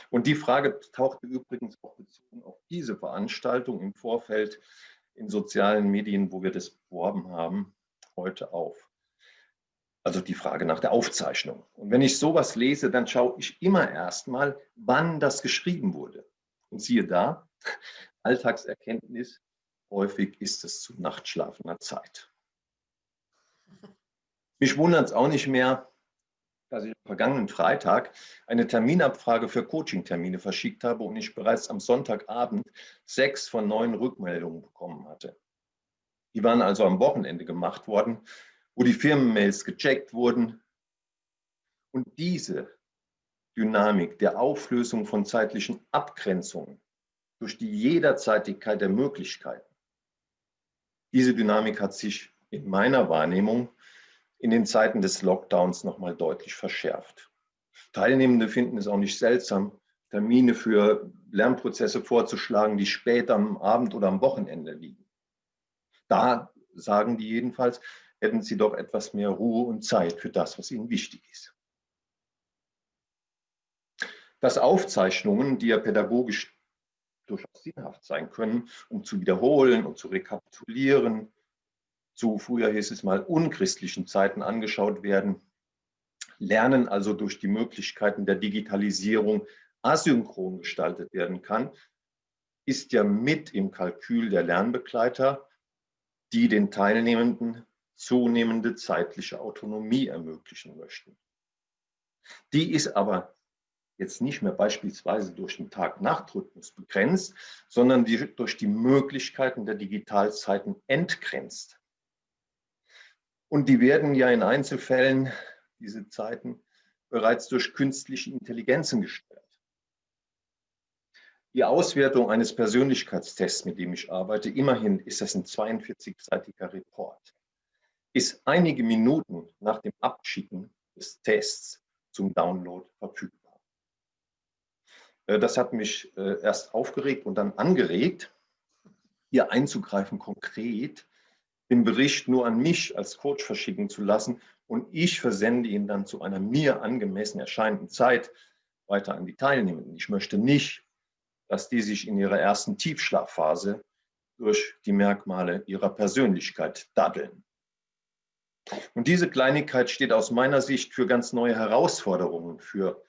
Und die Frage tauchte übrigens auch bezogen auf diese Veranstaltung im Vorfeld in sozialen Medien, wo wir das beworben haben, heute auf. Also die Frage nach der Aufzeichnung. Und wenn ich sowas lese, dann schaue ich immer erstmal, wann das geschrieben wurde. Und siehe da, [laughs] Alltagserkenntnis, häufig ist es zu nachtschlafender Zeit. Mich wundert es auch nicht mehr, dass ich am vergangenen Freitag eine Terminabfrage für Coaching-Termine verschickt habe und ich bereits am Sonntagabend sechs von neun Rückmeldungen bekommen hatte. Die waren also am Wochenende gemacht worden, wo die Firmenmails gecheckt wurden. Und diese Dynamik der Auflösung von zeitlichen Abgrenzungen durch die Jederzeitigkeit der Möglichkeiten, diese Dynamik hat sich in meiner Wahrnehmung in den Zeiten des Lockdowns nochmal deutlich verschärft. Teilnehmende finden es auch nicht seltsam, Termine für Lernprozesse vorzuschlagen, die später am Abend oder am Wochenende liegen. Da sagen die jedenfalls, hätten sie doch etwas mehr Ruhe und Zeit für das, was ihnen wichtig ist. Dass Aufzeichnungen, die ja pädagogisch durchaus sinnhaft sein können, um zu wiederholen und zu rekapitulieren, zu früher hieß es mal unchristlichen Zeiten angeschaut werden, Lernen also durch die Möglichkeiten der Digitalisierung asynchron gestaltet werden kann, ist ja mit im Kalkül der Lernbegleiter, die den Teilnehmenden zunehmende zeitliche Autonomie ermöglichen möchten. Die ist aber jetzt nicht mehr beispielsweise durch den Tag-Nacht-Rhythmus begrenzt, sondern die durch die Möglichkeiten der Digitalzeiten entgrenzt. Und die werden ja in Einzelfällen, diese Zeiten, bereits durch künstliche Intelligenzen gesteuert. Die Auswertung eines Persönlichkeitstests, mit dem ich arbeite, immerhin ist das ein 42-seitiger Report, ist einige Minuten nach dem Abschicken des Tests zum Download verfügbar. Äh, das hat mich äh, erst aufgeregt und dann angeregt, hier einzugreifen konkret, den Bericht nur an mich als Coach verschicken zu lassen und ich versende ihn dann zu einer mir angemessen erscheinenden Zeit weiter an die Teilnehmenden. Ich möchte nicht, dass die sich in ihrer ersten Tiefschlafphase durch die Merkmale ihrer Persönlichkeit daddeln. Und diese Kleinigkeit steht aus meiner Sicht für ganz neue Herausforderungen für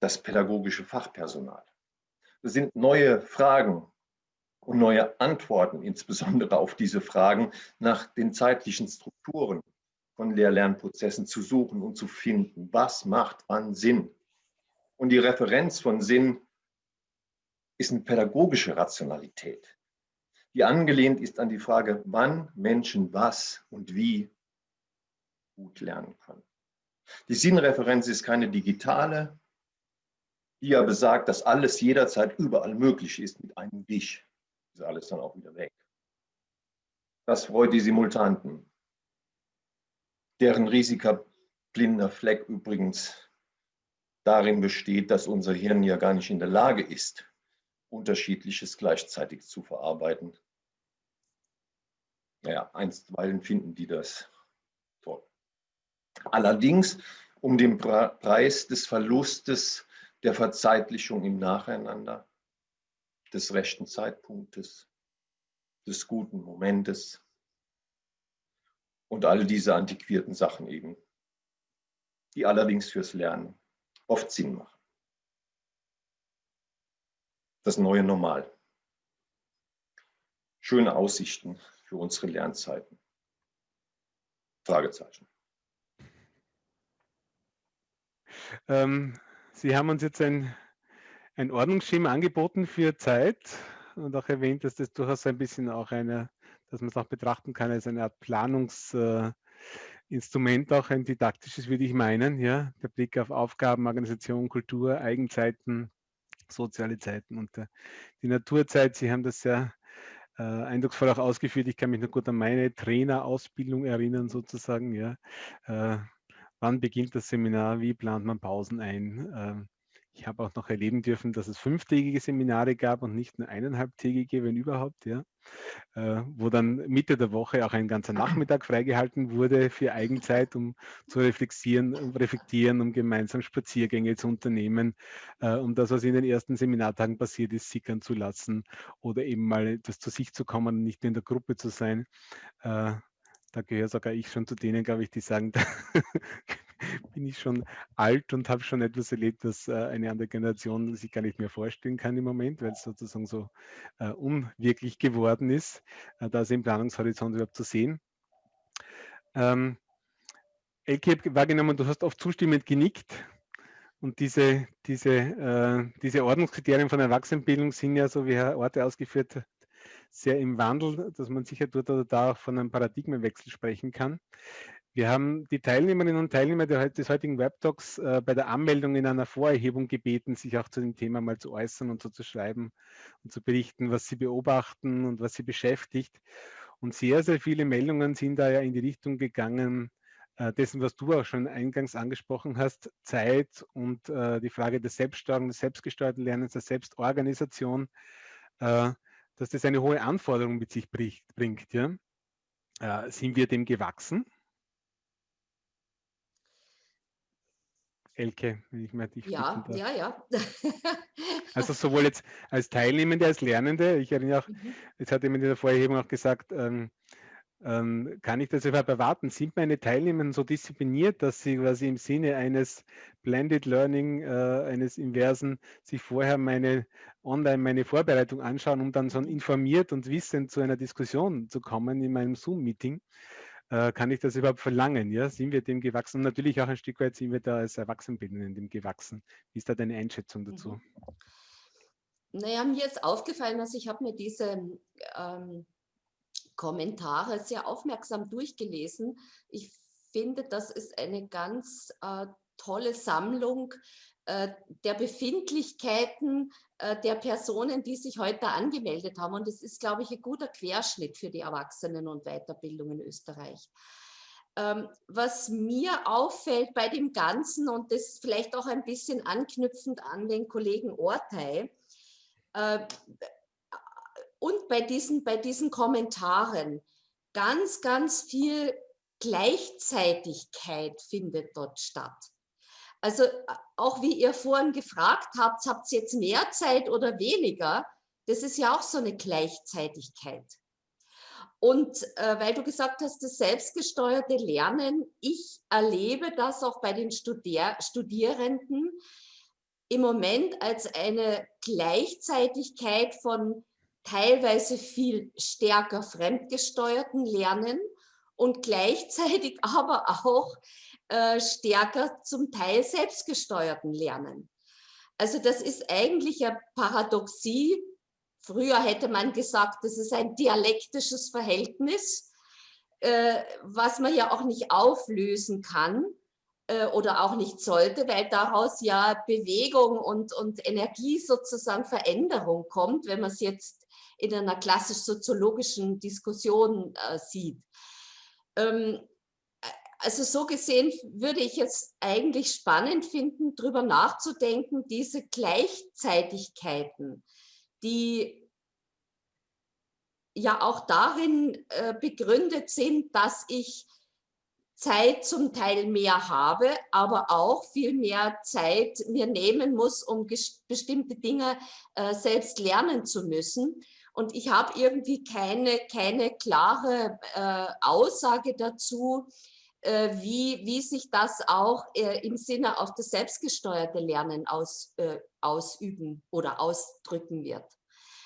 das pädagogische Fachpersonal. Es sind neue Fragen und neue Antworten, insbesondere auf diese Fragen nach den zeitlichen Strukturen von Lehr-Lernprozessen zu suchen und zu finden. Was macht wann Sinn? Und die Referenz von Sinn ist eine pädagogische Rationalität, die angelehnt ist an die Frage, wann Menschen was und wie gut lernen können. Die Sinnreferenz ist keine digitale, die ja besagt, dass alles jederzeit überall möglich ist mit einem Dich. Ist alles dann auch wieder weg. Das freut die Simultanten, deren riesiger blinder Fleck übrigens darin besteht, dass unser Hirn ja gar nicht in der Lage ist, Unterschiedliches gleichzeitig zu verarbeiten. Naja, einstweilen finden die das Allerdings um den Preis des Verlustes der Verzeitlichung im Nacheinander, des rechten Zeitpunktes, des guten Momentes und all diese antiquierten Sachen eben, die allerdings fürs Lernen oft Sinn machen. Das neue Normal. Schöne Aussichten für unsere Lernzeiten. Fragezeichen. Ähm, Sie haben uns jetzt ein, ein Ordnungsschema angeboten für Zeit und auch erwähnt, dass das durchaus ein bisschen auch eine, dass man es auch betrachten kann als eine Art Planungsinstrument, äh, auch ein didaktisches, würde ich meinen. Ja? Der Blick auf Aufgaben, Organisation, Kultur, Eigenzeiten, soziale Zeiten und äh, die Naturzeit. Sie haben das sehr äh, eindrucksvoll auch ausgeführt. Ich kann mich noch gut an meine Trainerausbildung erinnern, sozusagen. Ja. Äh, Wann beginnt das Seminar? Wie plant man Pausen ein? Ich habe auch noch erleben dürfen, dass es fünftägige Seminare gab und nicht nur eineinhalbtägige, wenn überhaupt, ja. Äh, wo dann Mitte der Woche auch ein ganzer Nachmittag freigehalten wurde für Eigenzeit, um zu reflektieren, um reflektieren, um gemeinsam Spaziergänge zu unternehmen, äh, um das, was in den ersten Seminartagen passiert ist, sickern zu lassen oder eben mal das zu sich zu kommen und nicht nur in der Gruppe zu sein. Äh, da gehöre sogar ich schon zu denen, glaube ich, die sagen, [laughs] da [laughs] bin ich schon alt und habe schon etwas erlebt, das äh, eine andere Generation sich gar nicht mehr vorstellen kann im Moment, weil es sozusagen so äh, unwirklich geworden ist, äh, da im Planungshorizont überhaupt zu sehen. Ähm, Elke, wahrgenommen, du hast oft zustimmend genickt. Und diese, diese, äh, diese Ordnungskriterien von Erwachsenenbildung sind ja, so wie Herr Orte ausgeführt hat, sehr im Wandel, dass man sicher dort oder da von einem Paradigmenwechsel sprechen kann. Wir haben die Teilnehmerinnen und Teilnehmer des heutigen Webtalks äh, bei der Anmeldung in einer Vorerhebung gebeten, sich auch zu dem Thema mal zu äußern und so zu schreiben und zu berichten, was sie beobachten und was sie beschäftigt. Und sehr, sehr viele Meldungen sind da ja in die Richtung gegangen, äh, dessen, was du auch schon eingangs angesprochen hast, Zeit und äh, die Frage des Selbststeuerung, des selbstgesteuerten Lernens, der Selbstorganisation. Äh, dass das eine hohe Anforderung mit sich bringt. Ja? Äh, sind wir dem gewachsen? Elke, wenn ich mal dich Ja, ja, ja. [laughs] also sowohl jetzt als Teilnehmende, als Lernende, ich erinnere auch, mhm. jetzt hat jemand in der Vorerhebung auch gesagt, ähm, ähm, kann ich das überhaupt erwarten? Sind meine Teilnehmer so diszipliniert, dass sie quasi im Sinne eines Blended Learning, äh, eines Inversen, sich vorher meine online meine Vorbereitung anschauen, um dann so informiert und wissend zu einer Diskussion zu kommen in meinem Zoom-Meeting? Äh, kann ich das überhaupt verlangen? Ja? Sind wir dem gewachsen? Und natürlich auch ein Stück weit sind wir da als Erwachsenenbildenden dem gewachsen. Wie ist da deine Einschätzung dazu? Mhm. Naja, mir ist aufgefallen, dass ich habe mir diese ähm, Kommentare sehr aufmerksam durchgelesen. Ich finde, das ist eine ganz äh, tolle Sammlung der Befindlichkeiten äh, der Personen, die sich heute angemeldet haben. Und es ist, glaube ich, ein guter Querschnitt für die Erwachsenen- und Weiterbildung in Österreich. Ähm, was mir auffällt bei dem Ganzen, und das vielleicht auch ein bisschen anknüpfend an den Kollegen Ortei, äh, und bei diesen, bei diesen Kommentaren ganz, ganz viel Gleichzeitigkeit findet dort statt. Also auch wie ihr vorhin gefragt habt, habt ihr jetzt mehr Zeit oder weniger? Das ist ja auch so eine Gleichzeitigkeit. Und äh, weil du gesagt hast, das selbstgesteuerte Lernen, ich erlebe das auch bei den Studier Studierenden im Moment als eine Gleichzeitigkeit von teilweise viel stärker fremdgesteuerten Lernen und gleichzeitig [laughs] aber auch äh, stärker zum Teil selbstgesteuerten Lernen. Also das ist eigentlich eine Paradoxie. Früher hätte man gesagt, das ist ein dialektisches Verhältnis, äh, was man ja auch nicht auflösen kann äh, oder auch nicht sollte, weil daraus ja Bewegung und, und Energie sozusagen Veränderung kommt, wenn man es jetzt in einer klassisch-soziologischen Diskussion äh, sieht. Ähm, also so gesehen würde ich es eigentlich spannend finden, darüber nachzudenken, diese Gleichzeitigkeiten, die ja auch darin äh, begründet sind, dass ich Zeit zum Teil mehr habe, aber auch viel mehr Zeit mir nehmen muss, um bestimmte Dinge äh, selbst lernen zu müssen. Und ich habe irgendwie keine, keine klare äh, Aussage dazu, wie, wie sich das auch äh, im Sinne auf das selbstgesteuerte Lernen aus, äh, ausüben oder ausdrücken wird.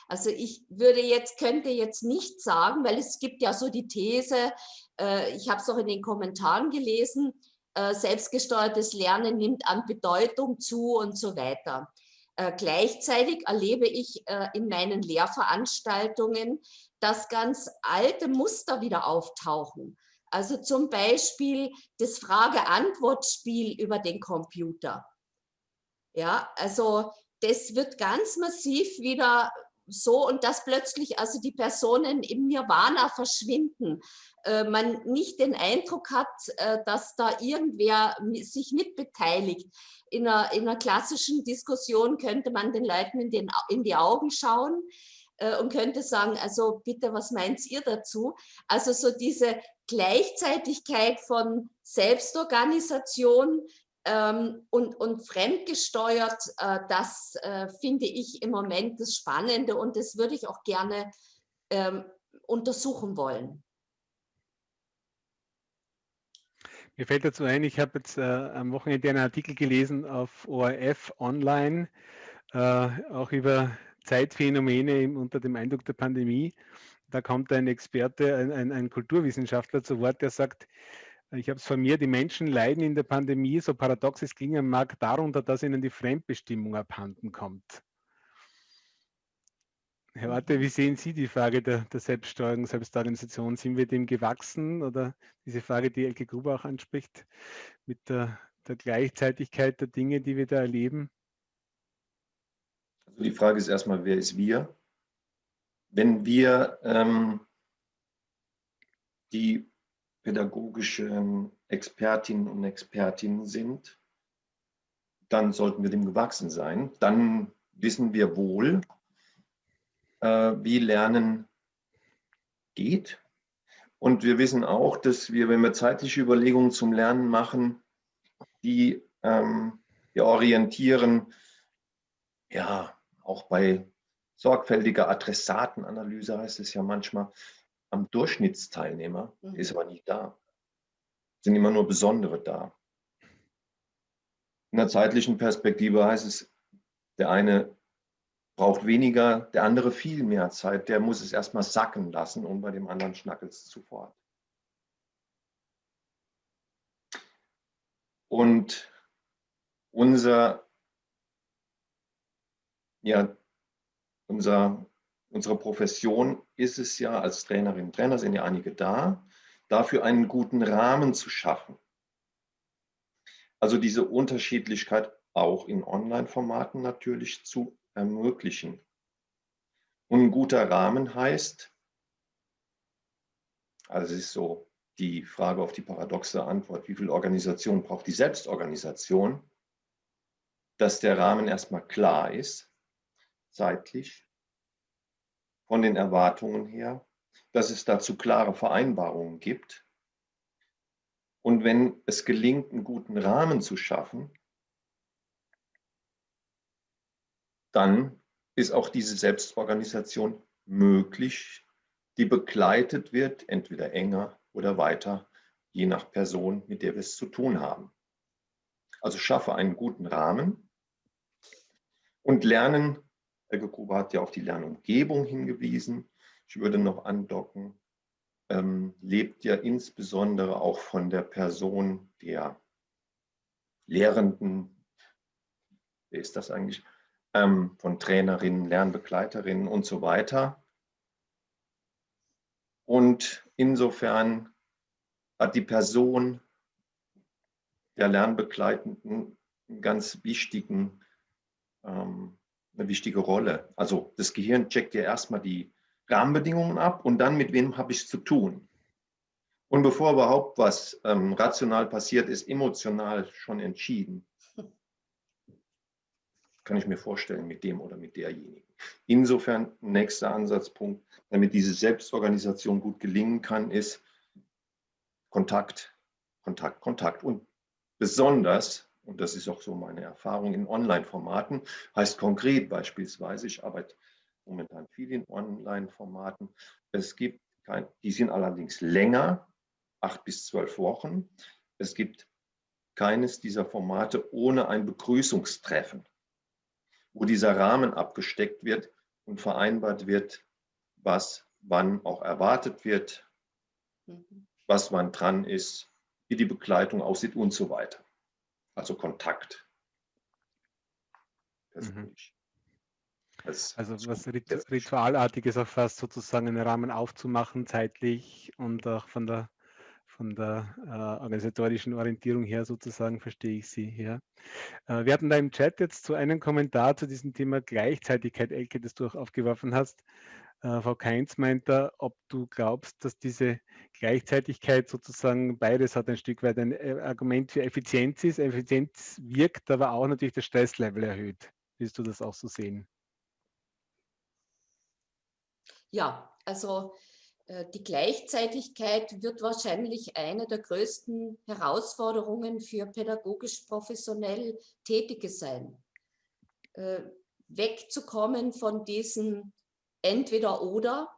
Also ich würde jetzt, könnte jetzt nicht sagen, weil es gibt ja so die These, äh, ich habe es auch in den Kommentaren gelesen, äh, selbstgesteuertes Lernen nimmt an Bedeutung zu und so weiter. Äh, gleichzeitig erlebe ich äh, in meinen Lehrveranstaltungen, dass ganz alte Muster wieder auftauchen. Also zum Beispiel das Frage-Antwort-Spiel über den Computer. Ja, also das wird ganz massiv wieder so und dass plötzlich also die Personen im Nirvana verschwinden, äh, man nicht den Eindruck hat, äh, dass da irgendwer sich mitbeteiligt. In einer, in einer klassischen Diskussion könnte man den Leuten in, den, in die Augen schauen äh, und könnte sagen, also bitte, was meint ihr dazu? Also so diese Gleichzeitigkeit von Selbstorganisation, ähm, und, und fremdgesteuert, äh, das äh, finde ich im Moment das Spannende und das würde ich auch gerne ähm, untersuchen wollen. Mir fällt dazu ein, ich habe jetzt äh, am Wochenende einen Artikel gelesen auf ORF Online, äh, auch über Zeitphänomene im, unter dem Eindruck der Pandemie. Da kommt ein Experte, ein, ein, ein Kulturwissenschaftler zu Wort, der sagt, ich habe es von mir, die Menschen leiden in der Pandemie, so paradox es klingen mag, darunter, dass ihnen die Fremdbestimmung abhanden kommt. Herr Orte, wie sehen Sie die Frage der, der Selbststeuerung, Selbstorganisation? Sind wir dem gewachsen oder diese Frage, die Elke Gruber auch anspricht, mit der, der Gleichzeitigkeit der Dinge, die wir da erleben? Also die Frage ist erstmal, wer ist wir? Wenn wir ähm, die pädagogische Expertinnen und Expertinnen sind, dann sollten wir dem gewachsen sein. Dann wissen wir wohl, äh, wie Lernen geht. Und wir wissen auch, dass wir, wenn wir zeitliche Überlegungen zum Lernen machen, die ähm, wir orientieren, ja, auch bei sorgfältiger Adressatenanalyse heißt es ja manchmal, am Durchschnittsteilnehmer, mhm. ist aber nicht da. Sind immer nur Besondere da. In der zeitlichen Perspektive heißt es, der eine braucht weniger, der andere viel mehr Zeit, der muss es erstmal sacken lassen und bei dem anderen schnackelt es sofort. Und unser, ja, unser Unsere Profession ist es ja, als Trainerinnen und Trainer sind ja einige da, dafür einen guten Rahmen zu schaffen. Also diese Unterschiedlichkeit auch in Online-Formaten natürlich zu ermöglichen. Und ein guter Rahmen heißt, also es ist so die Frage auf die paradoxe Antwort, wie viel Organisation braucht die Selbstorganisation, dass der Rahmen erstmal klar ist, zeitlich, von den Erwartungen her, dass es dazu klare Vereinbarungen gibt. Und wenn es gelingt, einen guten Rahmen zu schaffen, dann ist auch diese Selbstorganisation möglich, die begleitet wird, entweder enger oder weiter, je nach Person, mit der wir es zu tun haben. Also schaffe einen guten Rahmen und lernen, Helge Gruber hat ja auf die Lernumgebung hingewiesen, ich würde noch andocken, ähm, lebt ja insbesondere auch von der Person der Lehrenden, wer ist das eigentlich, ähm, von Trainerinnen, Lernbegleiterinnen und so weiter. Und insofern hat die Person der Lernbegleitenden einen ganz wichtigen, ähm, wichtige Rolle. Also das Gehirn checkt ja erstmal die Rahmenbedingungen ab und dann mit wem habe ich es zu tun. Und bevor überhaupt was ähm, rational passiert, ist emotional schon entschieden. Kann ich mir vorstellen, mit dem oder mit derjenigen. Insofern, nächster Ansatzpunkt, damit diese Selbstorganisation gut gelingen kann, ist Kontakt, Kontakt, Kontakt. Und besonders, und das ist auch so meine Erfahrung in Online-Formaten, heißt konkret beispielsweise, ich arbeite momentan viel in Online-Formaten. Es gibt kein, die sind allerdings länger, acht bis zwölf Wochen. Es gibt keines dieser Formate ohne ein Begrüßungstreffen, wo dieser Rahmen abgesteckt wird und vereinbart wird, was wann auch erwartet wird, mhm. was wann dran ist, wie die Begleitung aussieht und so weiter. Also Kontakt. Persönlich. Als, also was Ritualartiges auch fast sozusagen einen Rahmen aufzumachen, zeitlich und auch von der, von der äh, organisatorischen Orientierung her sozusagen, verstehe ich Sie. Ja. Äh, wir hatten da im Chat jetzt so einen Kommentar zu diesem Thema Gleichzeitigkeit, Elke, das du auch aufgeworfen hast. Äh, Frau Keinz meint da, ob du glaubst, dass diese Gleichzeitigkeit sozusagen beides hat ein Stück weit ein äh, Argument für Effizienz ist. Effizienz wirkt, aber auch natürlich das Stresslevel erhöht. Willst du das auch so sehen? Ja, also äh, die Gleichzeitigkeit wird wahrscheinlich eine der größten Herausforderungen für pädagogisch professionell Tätige sein. Äh, wegzukommen von diesen Entweder-Oder.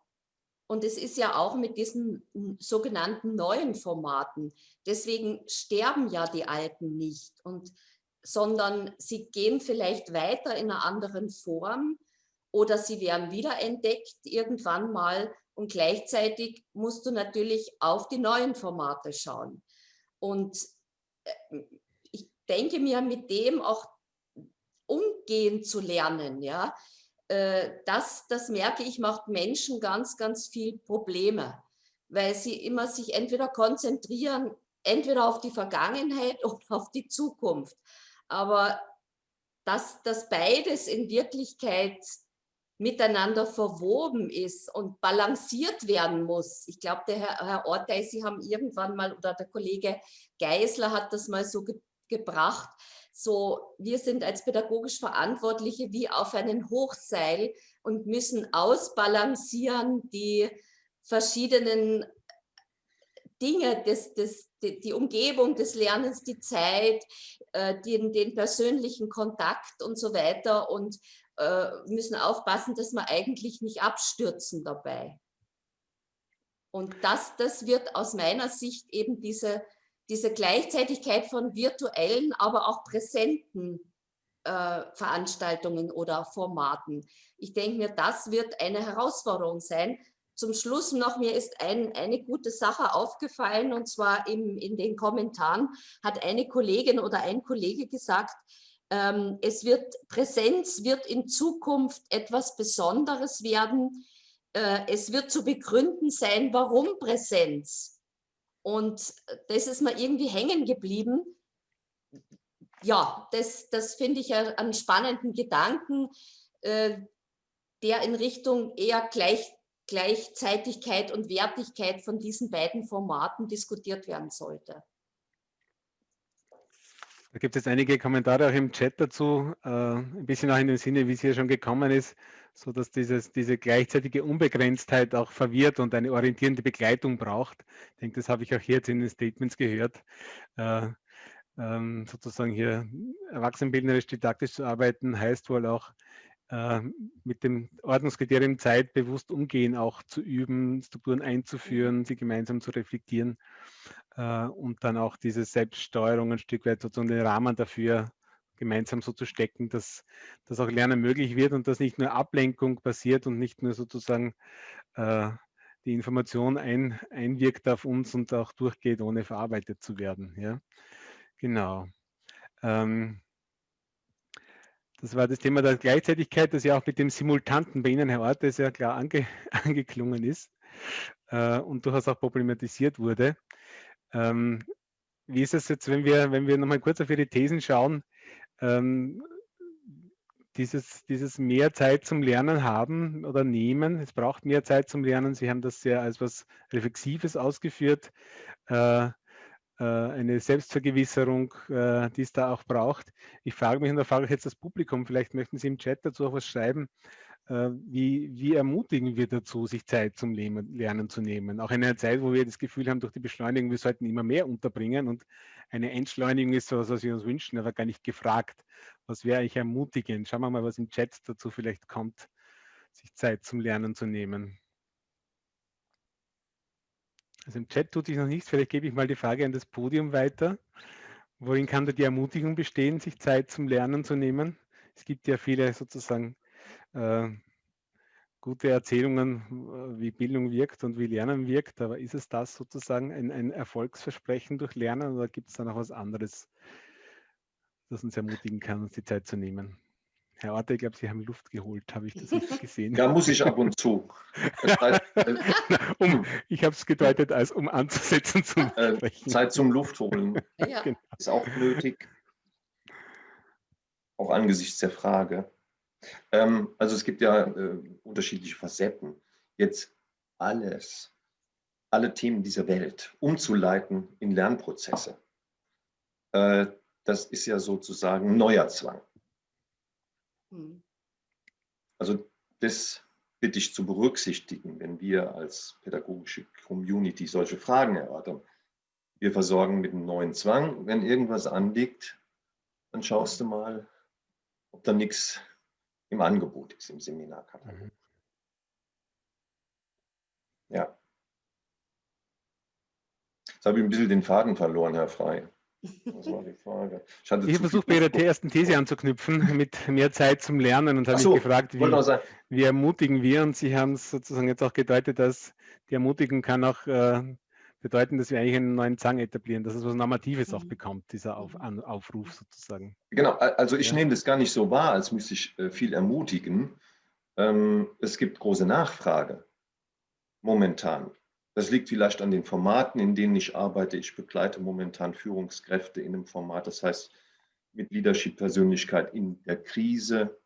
Und es ist ja auch mit diesen sogenannten neuen Formaten. Deswegen sterben ja die alten nicht, und, sondern sie gehen vielleicht weiter in einer anderen Form oder sie werden wiederentdeckt irgendwann mal und gleichzeitig musst du natürlich auf die neuen Formate schauen. Und äh, ich denke mir, mit dem auch umgehen zu lernen, ja, äh, das, das merke ich, macht Menschen ganz, ganz viel Probleme, weil sie immer sich entweder konzentrieren, entweder auf die Vergangenheit [laughs] oder auf die Zukunft. Aber dass das beides in Wirklichkeit miteinander verwoben ist und balanciert werden muss. Ich glaube, der Herr, Herr Ortei, Sie haben irgendwann mal, oder der Kollege Geisler hat das mal so ge gebracht, so wir sind als pädagogisch Verantwortliche wie auf einen Hochseil und müssen ausbalancieren die verschiedenen Dinge, des, des, die, die Umgebung des Lernens, die Zeit, äh, den, den persönlichen Kontakt und so weiter. Und äh, müssen aufpassen, dass wir eigentlich nicht abstürzen dabei. Und das, das wird aus meiner Sicht eben diese, diese Gleichzeitigkeit von virtuellen, aber auch präsenten äh, Veranstaltungen oder Formaten. Ich denke mir, das wird eine Herausforderung sein. Zum Schluss noch, mir ist ein, eine gute Sache aufgefallen und zwar im, in den Kommentaren hat eine Kollegin oder ein Kollege gesagt, ähm, es wird, Präsenz wird in Zukunft etwas Besonderes werden. Äh, es wird zu begründen sein, warum Präsenz. Und das ist mir irgendwie hängen geblieben. Ja, das, das finde ich einen spannenden Gedanken, äh, der in Richtung eher Gleich, Gleichzeitigkeit und Wertigkeit von diesen beiden Formaten diskutiert werden sollte. Da gibt es einige Kommentare auch im Chat dazu, äh, ein bisschen auch in dem Sinne, wie es hier schon gekommen ist, so dass dieses, diese gleichzeitige Unbegrenztheit auch verwirrt und eine orientierende Begleitung braucht. Ich denke, das habe ich auch hier jetzt in den Statements gehört. Äh, ähm, sozusagen hier erwachsenenbildnerisch didaktisch zu arbeiten, heißt wohl auch äh, mit dem Ordnungskriterium Zeit bewusst umgehen, auch zu üben, Strukturen einzuführen, sie gemeinsam zu reflektieren äh, und dann auch diese Selbststeuerung ein Stück weit sozusagen den Rahmen dafür gemeinsam so zu stecken, dass, dass auch Lernen möglich wird und dass nicht nur Ablenkung passiert und nicht nur sozusagen äh, die Information ein, einwirkt auf uns und auch durchgeht, ohne verarbeitet zu werden. Ja? Genau. Ähm, das war das Thema der Gleichzeitigkeit, das ja auch mit dem Simultanten bei Ihnen, Herr Orte, sehr klar ange, [laughs] angeklungen ist äh, und durchaus auch problematisiert wurde. Ähm, wie ist es jetzt, wenn wir, wenn wir nochmal kurz auf Ihre Thesen schauen, ähm, dieses, dieses mehr Zeit zum Lernen haben oder nehmen, es braucht mehr Zeit zum Lernen, Sie haben das sehr als was Reflexives ausgeführt, äh, eine Selbstvergewisserung, äh, die es da auch braucht. Ich frage mich, und da frage ich jetzt das Publikum, vielleicht möchten Sie im Chat dazu auch was schreiben, äh, wie, wie ermutigen wir dazu, sich Zeit zum Lernen zu nehmen? Auch in einer Zeit, wo wir das Gefühl haben, durch die Beschleunigung, wir sollten immer mehr unterbringen und eine Entschleunigung ist so, was wir uns wünschen, aber gar nicht gefragt. Was wäre eigentlich ermutigend? Schauen wir mal, was im Chat dazu vielleicht kommt, sich Zeit zum Lernen zu nehmen. Also im Chat tut sich noch nichts, vielleicht gebe ich mal die Frage an das Podium weiter. Worin kann da die Ermutigung bestehen, sich Zeit zum Lernen zu nehmen? Es gibt ja viele sozusagen äh, gute Erzählungen, äh, wie Bildung wirkt und wie Lernen wirkt, aber ist es das sozusagen ein, ein Erfolgsversprechen durch Lernen oder gibt es da noch was anderes, das uns ermutigen kann, uns die Zeit zu nehmen? Herr Orte, ich glaube, Sie haben Luft geholt, habe ich das richtig gesehen? Ja, muss ich ab und zu. Heißt, äh, [laughs] um, ich habe es gedeutet, als um anzusetzen zu äh, sprechen. Zeit zum Luftholen ja. [laughs] Genau. ist auch nötig, auch angesichts der Frage. Ähm, also es gibt ja äh, unterschiedliche Facetten. Jetzt alles, alle Themen dieser Welt umzuleiten in Lernprozesse, äh, das ist ja sozusagen neuer Zwang. Hm. Also das bitte ich zu berücksichtigen, wenn wir als pädagogische Community solche Fragen erörtern. Wir versorgen mit einem neuen Zwang. Wenn irgendwas anliegt, dann schaust du mal, ob da nichts im Angebot ist, im Seminarkatalog. Mhm. Ja. Jetzt habe ich ein bisschen den Faden verloren, Herr Frei. Das war die Frage. Ich, ich habe versucht, bei Ihrer ersten These anzuknüpfen, [laughs] mit mehr Zeit zum Lernen und habe so, mich gefragt, wie, wie, ermutigen wir? Und Sie haben es sozusagen jetzt auch gedeutet, dass die Ermutigung kann auch äh, bedeuten, dass wir eigentlich einen neuen Zang etablieren, dass es was Normatives mhm. auch bekommt, dieser Auf, An, Aufruf sozusagen. Genau, also ich ja. nehme das gar nicht so wahr, als müsste ich äh, viel ermutigen. Ähm, es gibt große Nachfrage momentan. Das liegt vielleicht an den Formaten, in denen ich arbeite. Ich begleite momentan Führungskräfte in einem Format, das heißt mit Leadership-Persönlichkeit in der Krise.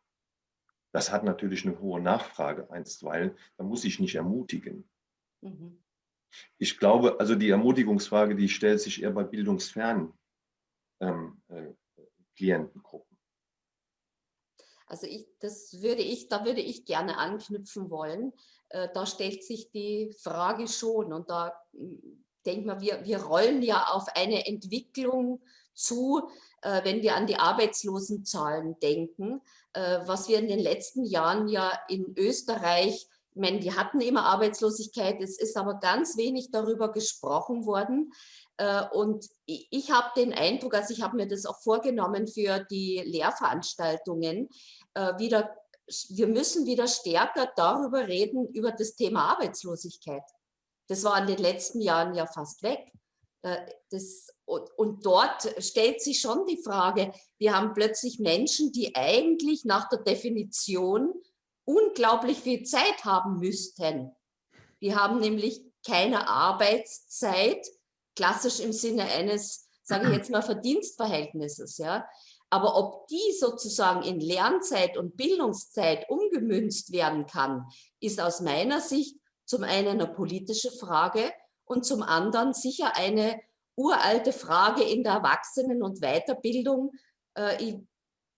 Das hat natürlich eine hohe Nachfrage einstweilen. Da muss ich nicht ermutigen. Mhm. Ich glaube, also die Ermutigungsfrage, die stellt sich eher bei bildungsfernen ähm, äh, Klientengruppen. Also ich, das würde ich, da würde ich gerne anknüpfen wollen. Äh, da stellt sich die Frage schon und da hm, denkt man, wir, wir rollen ja auf eine Entwicklung zu, äh, wenn wir an die Arbeitslosenzahlen denken, äh, was wir in den letzten Jahren ja in Österreich ich meine, die hatten immer Arbeitslosigkeit, es ist aber ganz wenig darüber gesprochen worden. Und ich habe den Eindruck, also ich habe mir das auch vorgenommen für die Lehrveranstaltungen, wieder, wir müssen wieder stärker darüber reden, über das Thema Arbeitslosigkeit. Das war in den letzten Jahren ja fast weg. Äh, das, und dort stellt sich schon die Frage, wir haben plötzlich Menschen, die eigentlich nach der Definition unglaublich viel Zeit haben müssten. Die haben nämlich keine Arbeitszeit, klassisch im Sinne eines, sage ich jetzt mal, Verdienstverhältnisses. Ja? Aber ob die sozusagen in Lernzeit und Bildungszeit umgemünzt werden kann, ist aus meiner Sicht zum einen eine politische Frage und zum anderen sicher eine uralte Frage in der Erwachsenen- und Weiterbildung. Äh, ich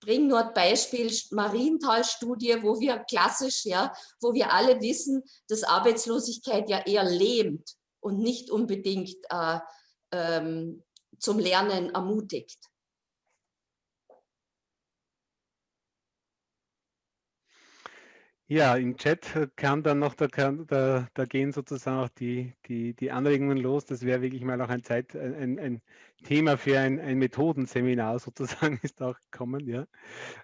bringe nur ein Beispiel Marienthal-Studie, wo wir klassisch, ja, wo wir alle wissen, dass Arbeitslosigkeit ja eher lähmt und nicht unbedingt äh, ähm, zum Lernen ermutigt. Ja, im Chat kann dann noch, da, da, da gehen sozusagen auch die, die, die Anregungen los. Das wäre wirklich mal auch ein, Zeit, ein, ein Thema für ein, ein Methodenseminar [laughs] sozusagen ist auch gekommen. Ja.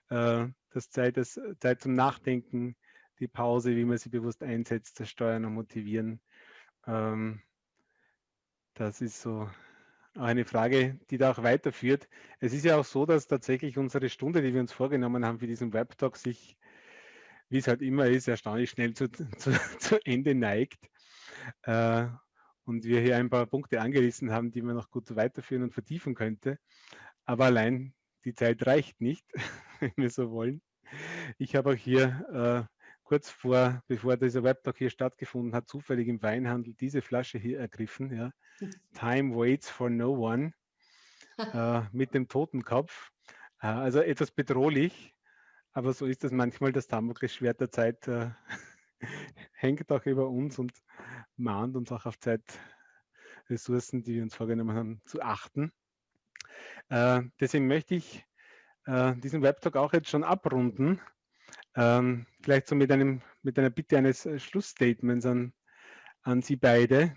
Äh, das Zeit, das Zeit zum Nachdenken, die Pause, wie man sie bewusst einsetzt, das Steuern und Motivieren. Ähm, das ist so eine Frage, die da auch weiterführt. Es ist ja auch so, dass tatsächlich unsere Stunde, die wir uns vorgenommen haben für diesen Webtalk, sich wie es halt immer ist, erstaunlich schnell zu, [laughs] zu, zu Ende neigt. Äh, und wir hier ein paar Punkte angerissen haben, die man noch gut weiterführen und vertiefen könnte. Aber allein die Zeit reicht nicht, [laughs] wenn wir so wollen. Ich habe auch hier äh, kurz vor, bevor dieser Webtalk hier stattgefunden hat, zufällig im Weinhandel diese Flasche hier ergriffen. Ja. [laughs] Time waits for no one äh, mit dem Totenkopf. Äh, also etwas bedrohlich. Aber so ist es manchmal, das Damoklesschwert der Zeit äh, [laughs] hängt auch über uns und mahnt uns auch auf Zeitressourcen, die wir uns vorgenommen haben, zu achten. Äh, deswegen möchte ich äh, diesen Webtalk auch jetzt schon abrunden. Ähm, vielleicht so mit, einem, mit einer Bitte eines äh, Schlussstatements an, an Sie beide.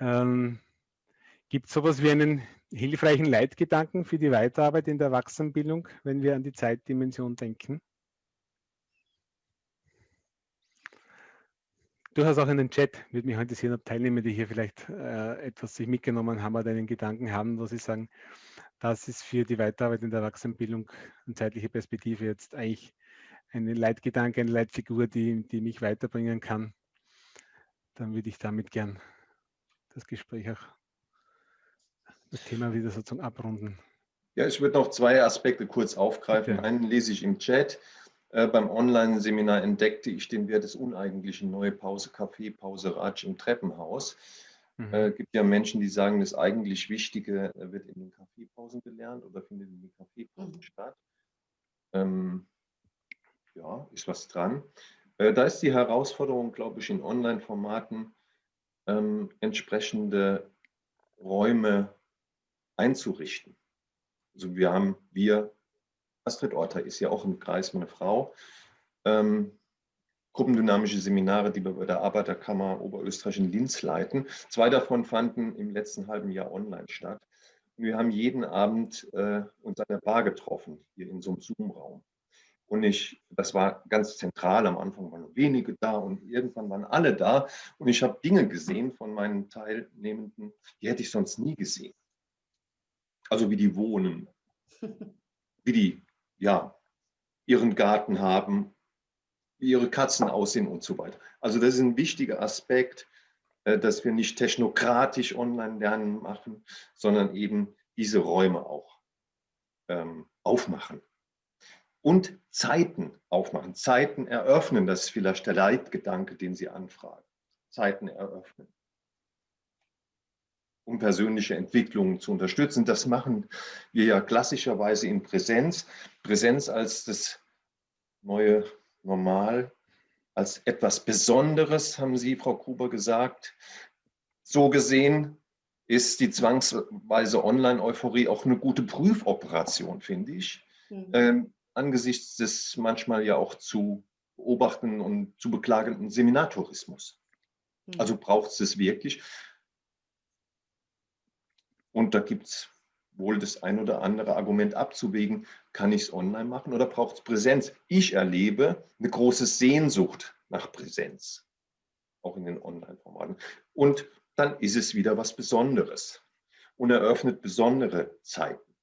Ähm, Gibt es sowas wie einen hilfreichen Leitgedanken für die Weiterarbeit in der Erwachsenenbildung, wenn wir an die Zeitdimension denken? Durchaus auch in den Chat würde mich interessieren, ob Teilnehmer, die hier vielleicht äh, etwas sich mitgenommen haben oder einen Gedanken haben, wo sie sagen, das ist für die Weiterarbeit in der Erwachsenenbildung eine zeitliche Perspektive jetzt eigentlich eine Leitgedanke, eine Leitfigur, die, die mich weiterbringen kann. Dann würde ich damit gern das Gespräch auch das Thema wieder sozusagen abrunden. Ja, ich würde noch zwei Aspekte kurz aufgreifen. Okay. Einen lese ich im Chat. Äh, beim Online-Seminar entdeckte ich den Wert des Uneigentlichen, neue Pause, Kaffee, Pause, Ratsch im Treppenhaus. Es mhm. äh, gibt ja Menschen, die sagen, das eigentlich Wichtige äh, wird in den Kaffeepausen gelernt oder findet in den Kaffeepausen mhm. statt. Ähm, ja, ist was dran. Äh, da ist die Herausforderung, glaube ich, in Online-Formaten ähm, entsprechende Räume einzurichten. Also wir haben, wir, Astrid Orter ist ja auch im Kreis, meine Frau, ähm, gruppendynamische Seminare, die wir bei der Arbeiterkammer Oberösterreich in Linz leiten. Zwei davon fanden im letzten halben Jahr online statt. Und wir haben jeden Abend äh, uns an der Bar getroffen, hier in so einem Zoom-Raum. Und ich, das war ganz zentral, am Anfang waren nur wenige da und irgendwann waren alle da. Und ich habe Dinge gesehen von meinen Teilnehmenden, die hätte ich sonst nie gesehen also wie die wohnen, wie die ja, ihren Garten haben, wie ihre Katzen aussehen und so weiter. Also das ist ein wichtiger Aspekt, äh, dass wir nicht technokratisch Online-Lernen machen, sondern eben diese Räume auch ähm, aufmachen. Und Zeiten aufmachen, Zeiten eröffnen, das ist vielleicht der Leitgedanke, den Sie anfragen. Zeiten eröffnen um persönliche Entwicklungen zu unterstützen. Das machen wir ja klassischerweise in Präsenz. Präsenz als das neue Normal, als etwas Besonderes, haben Sie, Frau Gruber, gesagt. So gesehen ist die zwangsweise Online-Euphorie auch eine gute Prüfoperation, finde ich, mhm. ähm, angesichts des manchmal ja auch zu beobachtenden und zu beklagenden Seminartourismus. Mhm. Also braucht es es wirklich. Und da gibt es wohl das ein oder andere Argument abzuwägen, kann ich es online machen oder braucht es Präsenz? Ich erlebe eine große Sehnsucht nach Präsenz, auch in den Online-Formaten. Und dann ist es wieder was Besonderes und eröffnet besondere Zeiten.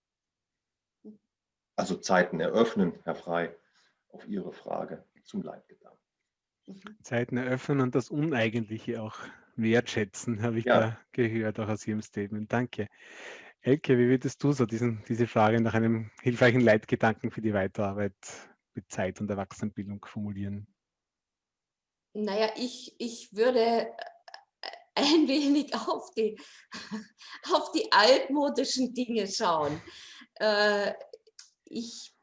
Also Zeiten eröffnen, Herr Frei, auf Ihre Frage zum Leitgedanken. Zeiten eröffnen und das Uneigentliche auch wertschätzen, [laughs] habe ich ja. da gehört, auch aus Ihrem Statement. Danke. Elke, wie würdest du so diesen, diese Frage nach einem hilfreichen Leitgedanken für die Weiterarbeit mit Zeit und Erwachsenenbildung formulieren? Naja, ich, ich würde ein wenig auf die, [laughs] auf die altmodischen Dinge schauen. Äh, ich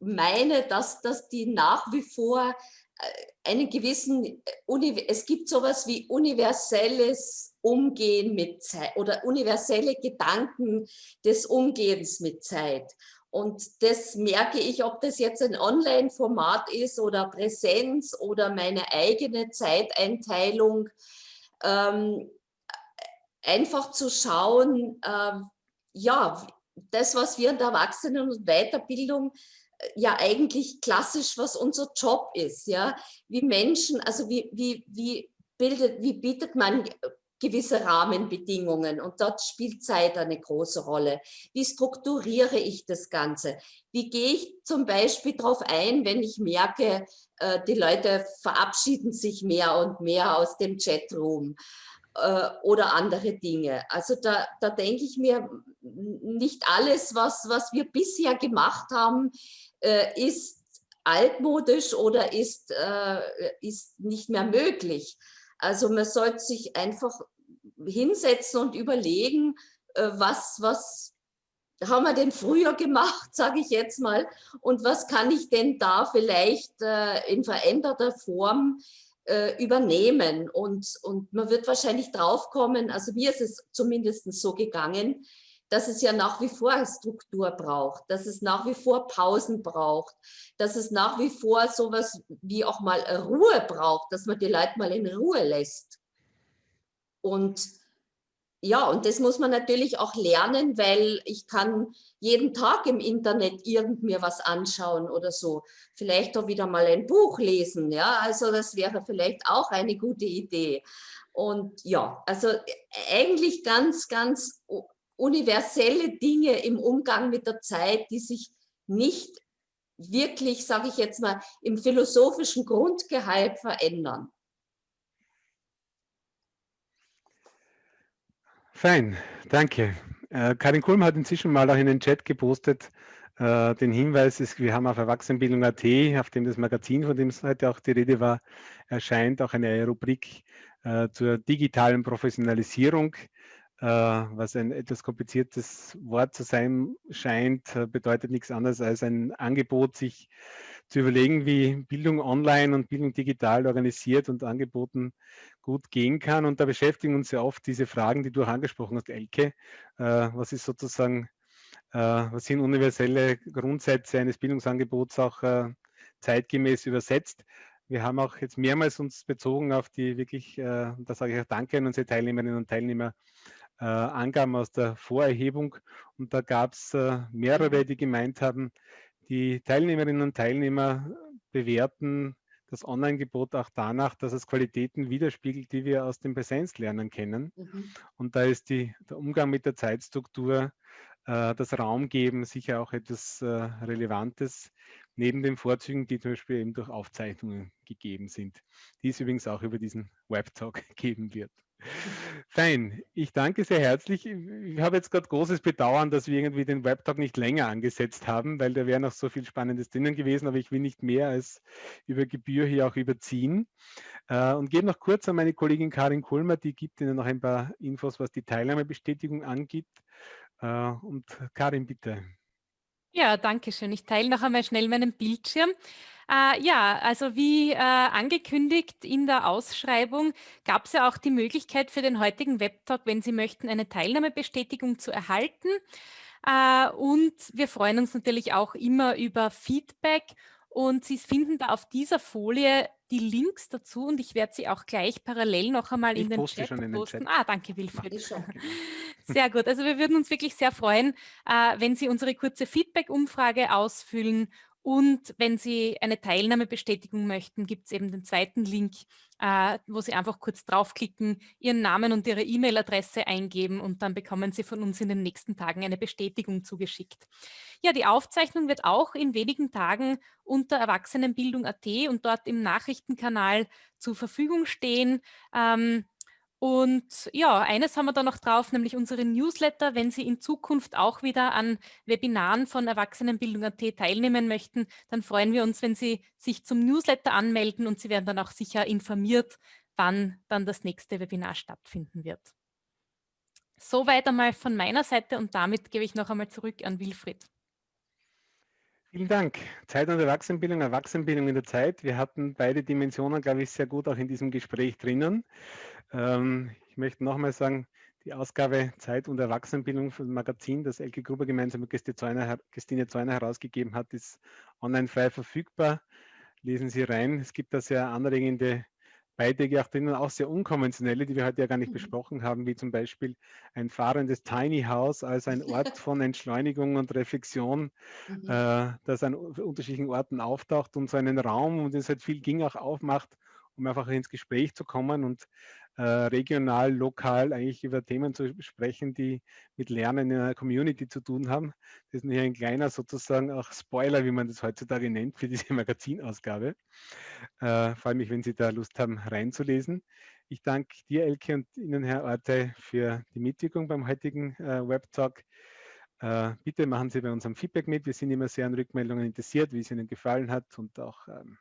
meine, dass, dass die nach wie vor äh, einen gewissen, es gibt sowas wie universelles Umgehen mit Zeit oder universelle Gedanken des Umgehens mit Zeit. Und das merke ich, ob das jetzt ein Online-Format ist oder Präsenz oder meine eigene Zeiteinteilung. Ähm, einfach zu schauen, äh, ja, das, was wir in der Erwachsenen- und Weiterbildung äh, ja eigentlich klassisch, was unser Job ist, ja, wie Menschen, also wie, wie, wie bildet, wie bietet man gewisse Rahmenbedingungen und dort spielt Zeit eine große Rolle. Wie strukturiere ich das Ganze? Wie gehe ich zum Beispiel darauf ein, wenn ich merke, äh, die Leute verabschieden sich mehr und mehr aus dem Chatroom äh, oder andere Dinge. Also da, da denke ich mir, nicht alles, was, was wir bisher gemacht haben, äh, ist altmodisch oder ist, ist nicht mehr möglich. Also man sollte sich einfach hinsetzen und überlegen, äh, was, was haben wir denn früher gemacht, [laughs] sage ich jetzt mal, und was kann ich denn da vielleicht äh, in veränderter Form äh, übernehmen. Und, und man wird wahrscheinlich draufkommen, also mir ist es zumindest so gegangen, dass es ja nach wie vor Struktur braucht, dass es nach wie vor Pausen braucht, dass es nach wie vor sowas wie auch mal Ruhe braucht, dass man die Leute mal in Ruhe lässt. Und ja, und das muss man natürlich auch lernen, weil ich kann jeden Tag im Internet irgend mir was anschauen oder so. Vielleicht auch wieder mal ein Buch lesen, ja, also das wäre vielleicht auch eine gute Idee. Und ja, also eigentlich ganz, ganz universelle Dinge im Umgang mit der Zeit, die sich nicht wirklich, sage ich jetzt mal, im philosophischen Grundgehalt verändern. Fein, danke. Äh, Karin Kulm hat inzwischen mal auch in den Chat gepostet, äh, den Hinweis, ist, wir haben auf Erwachsenenbildung.at, auf dem das Magazin, von dem es heute auch die Rede war, erscheint auch eine Rubrik äh, zur digitalen Professionalisierung. Äh, was ein etwas kompliziertes Wort zu sein scheint, äh, bedeutet nichts anderes als ein Angebot, sich zu überlegen, wie Bildung online und Bildung digital organisiert und angeboten gut gehen kann. Und da beschäftigen uns ja oft diese Fragen, die du auch angesprochen hast, Elke. Äh, was ist sozusagen, was sind universelle Grundsätze eines Bildungsangebots auch zeitgemäß übersetzt? Wir haben auch jetzt mehrmals uns bezogen auf die wirklich, da sage ich auch Danke an unsere Teilnehmerinnen und Teilnehmer, äh, Angaben aus der Vorerhebung und da gab es äh, mehrere, die gemeint haben, die Teilnehmerinnen und Teilnehmer bewerten das Online-Gebot auch danach, dass es Qualitäten widerspiegelt, die wir aus dem Präsenzlernen kennen. Mhm. Und da ist die, der Umgang mit der Zeitstruktur, äh, das Raumgeben sicher auch etwas äh, Relevantes, neben den Vorzügen, die zum Beispiel eben durch Aufzeichnungen gegeben sind, die es übrigens auch über diesen Webtalk [laughs] geben wird. Fein, ich danke sehr herzlich. Ich habe jetzt gerade großes Bedauern, dass wir irgendwie den Webtalk nicht länger angesetzt haben, weil da wäre noch so viel Spannendes drinnen gewesen, aber ich will nicht mehr als über Gebühr hier auch überziehen. Äh, und gebe noch kurz an meine Kollegin Karin Kulmer, die gibt Ihnen noch ein paar Infos, was die Teilnahmebestätigung angeht. Äh, und Karin, bitte. Ja, danke schön. Ich teile noch einmal schnell meinen Bildschirm. Äh, ja, also wie äh, angekündigt in der Ausschreibung gab es ja auch die Möglichkeit für den heutigen Webtalk, wenn Sie möchten, eine Teilnahmebestätigung zu erhalten. Äh, und wir freuen uns natürlich auch immer über Feedback und Sie finden da auf dieser Folie die Links dazu und ich werde sie auch gleich parallel noch einmal in den, Chat in den Chat Ah, danke Wilfried. [laughs] Sehr gut. Also wir würden uns wirklich sehr freuen, äh, wenn Sie unsere kurze Feedback-Umfrage ausfüllen und wenn Sie eine Teilnahmebestätigung möchten, gibt es eben den zweiten Link, äh, wo Sie einfach kurz draufklicken, Ihren Namen und Ihre E-Mail-Adresse eingeben und dann bekommen Sie von uns in den nächsten Tagen eine Bestätigung zugeschickt. Ja, die Aufzeichnung wird auch in wenigen Tagen unter Erwachsenenbildung.at und dort im Nachrichtenkanal zur Verfügung stehen. Ähm, und ja, eines haben wir da noch drauf, nämlich unsere Newsletter. Wenn Sie in Zukunft auch wieder an Webinaren von Erwachsenenbildung.at teilnehmen möchten, dann freuen wir uns, wenn Sie sich zum Newsletter anmelden und Sie werden dann auch sicher informiert, wann dann das nächste Webinar stattfinden wird. Soweit einmal von meiner Seite und damit gebe ich noch einmal zurück an Wilfried. Vielen Dank. Zeit und Erwachsenenbildung, Erwachsenenbildung in der Zeit. Wir hatten beide Dimensionen, glaube ich, sehr gut auch in diesem Gespräch drinnen. Ähm, ich möchte nochmal sagen, die Ausgabe Zeit und Erwachsenenbildung für das Magazin, das Elke Gruber gemeinsam mit Christine Zäuner herausgegeben hat, ist online frei verfügbar. Lesen Sie rein. Es gibt da sehr anregende Beiträge auch drinnen, auch sehr unkonventionelle, die wir heute ja gar nicht mhm. besprochen haben, wie zum Beispiel ein fahrendes Tiny House als ein [laughs] Ort von Entschleunigung und Reflexion, mhm. äh, das an unterschiedlichen Orten auftaucht und so einen Raum, um den es halt viel ging, auch aufmacht, um einfach ins Gespräch zu kommen und äh, regional, lokal eigentlich über Themen zu sprechen, die mit Lernen in einer Community zu tun haben. Das ist hier ein kleiner sozusagen auch Spoiler, wie man das heutzutage nennt, für diese [laughs] Magazinausgabe. Äh, freue mich, wenn Sie da Lust haben, reinzulesen. Ich danke dir, Elke, und Ihnen, Herr Orte, für die Mitwirkung beim heutigen äh, Webtalk. Äh, bitte machen Sie bei unserem Feedback mit. Wir sind immer sehr an Rückmeldungen interessiert, wie es Ihnen gefallen hat und auch ähm,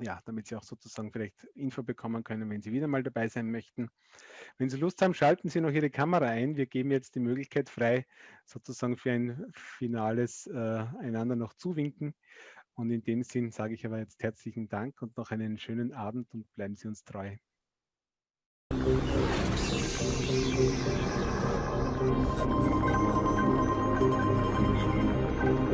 ja, damit Sie auch sozusagen vielleicht Info bekommen können, wenn Sie wieder mal dabei sein möchten. Wenn Sie Lust haben, schalten Sie noch Ihre Kamera ein. Wir geben jetzt die Möglichkeit frei, sozusagen für ein finales äh, einander noch zuwinken. Und in dem Sinn sage ich aber jetzt herzlichen Dank und noch einen schönen Abend und bleiben Sie uns treu. Applaus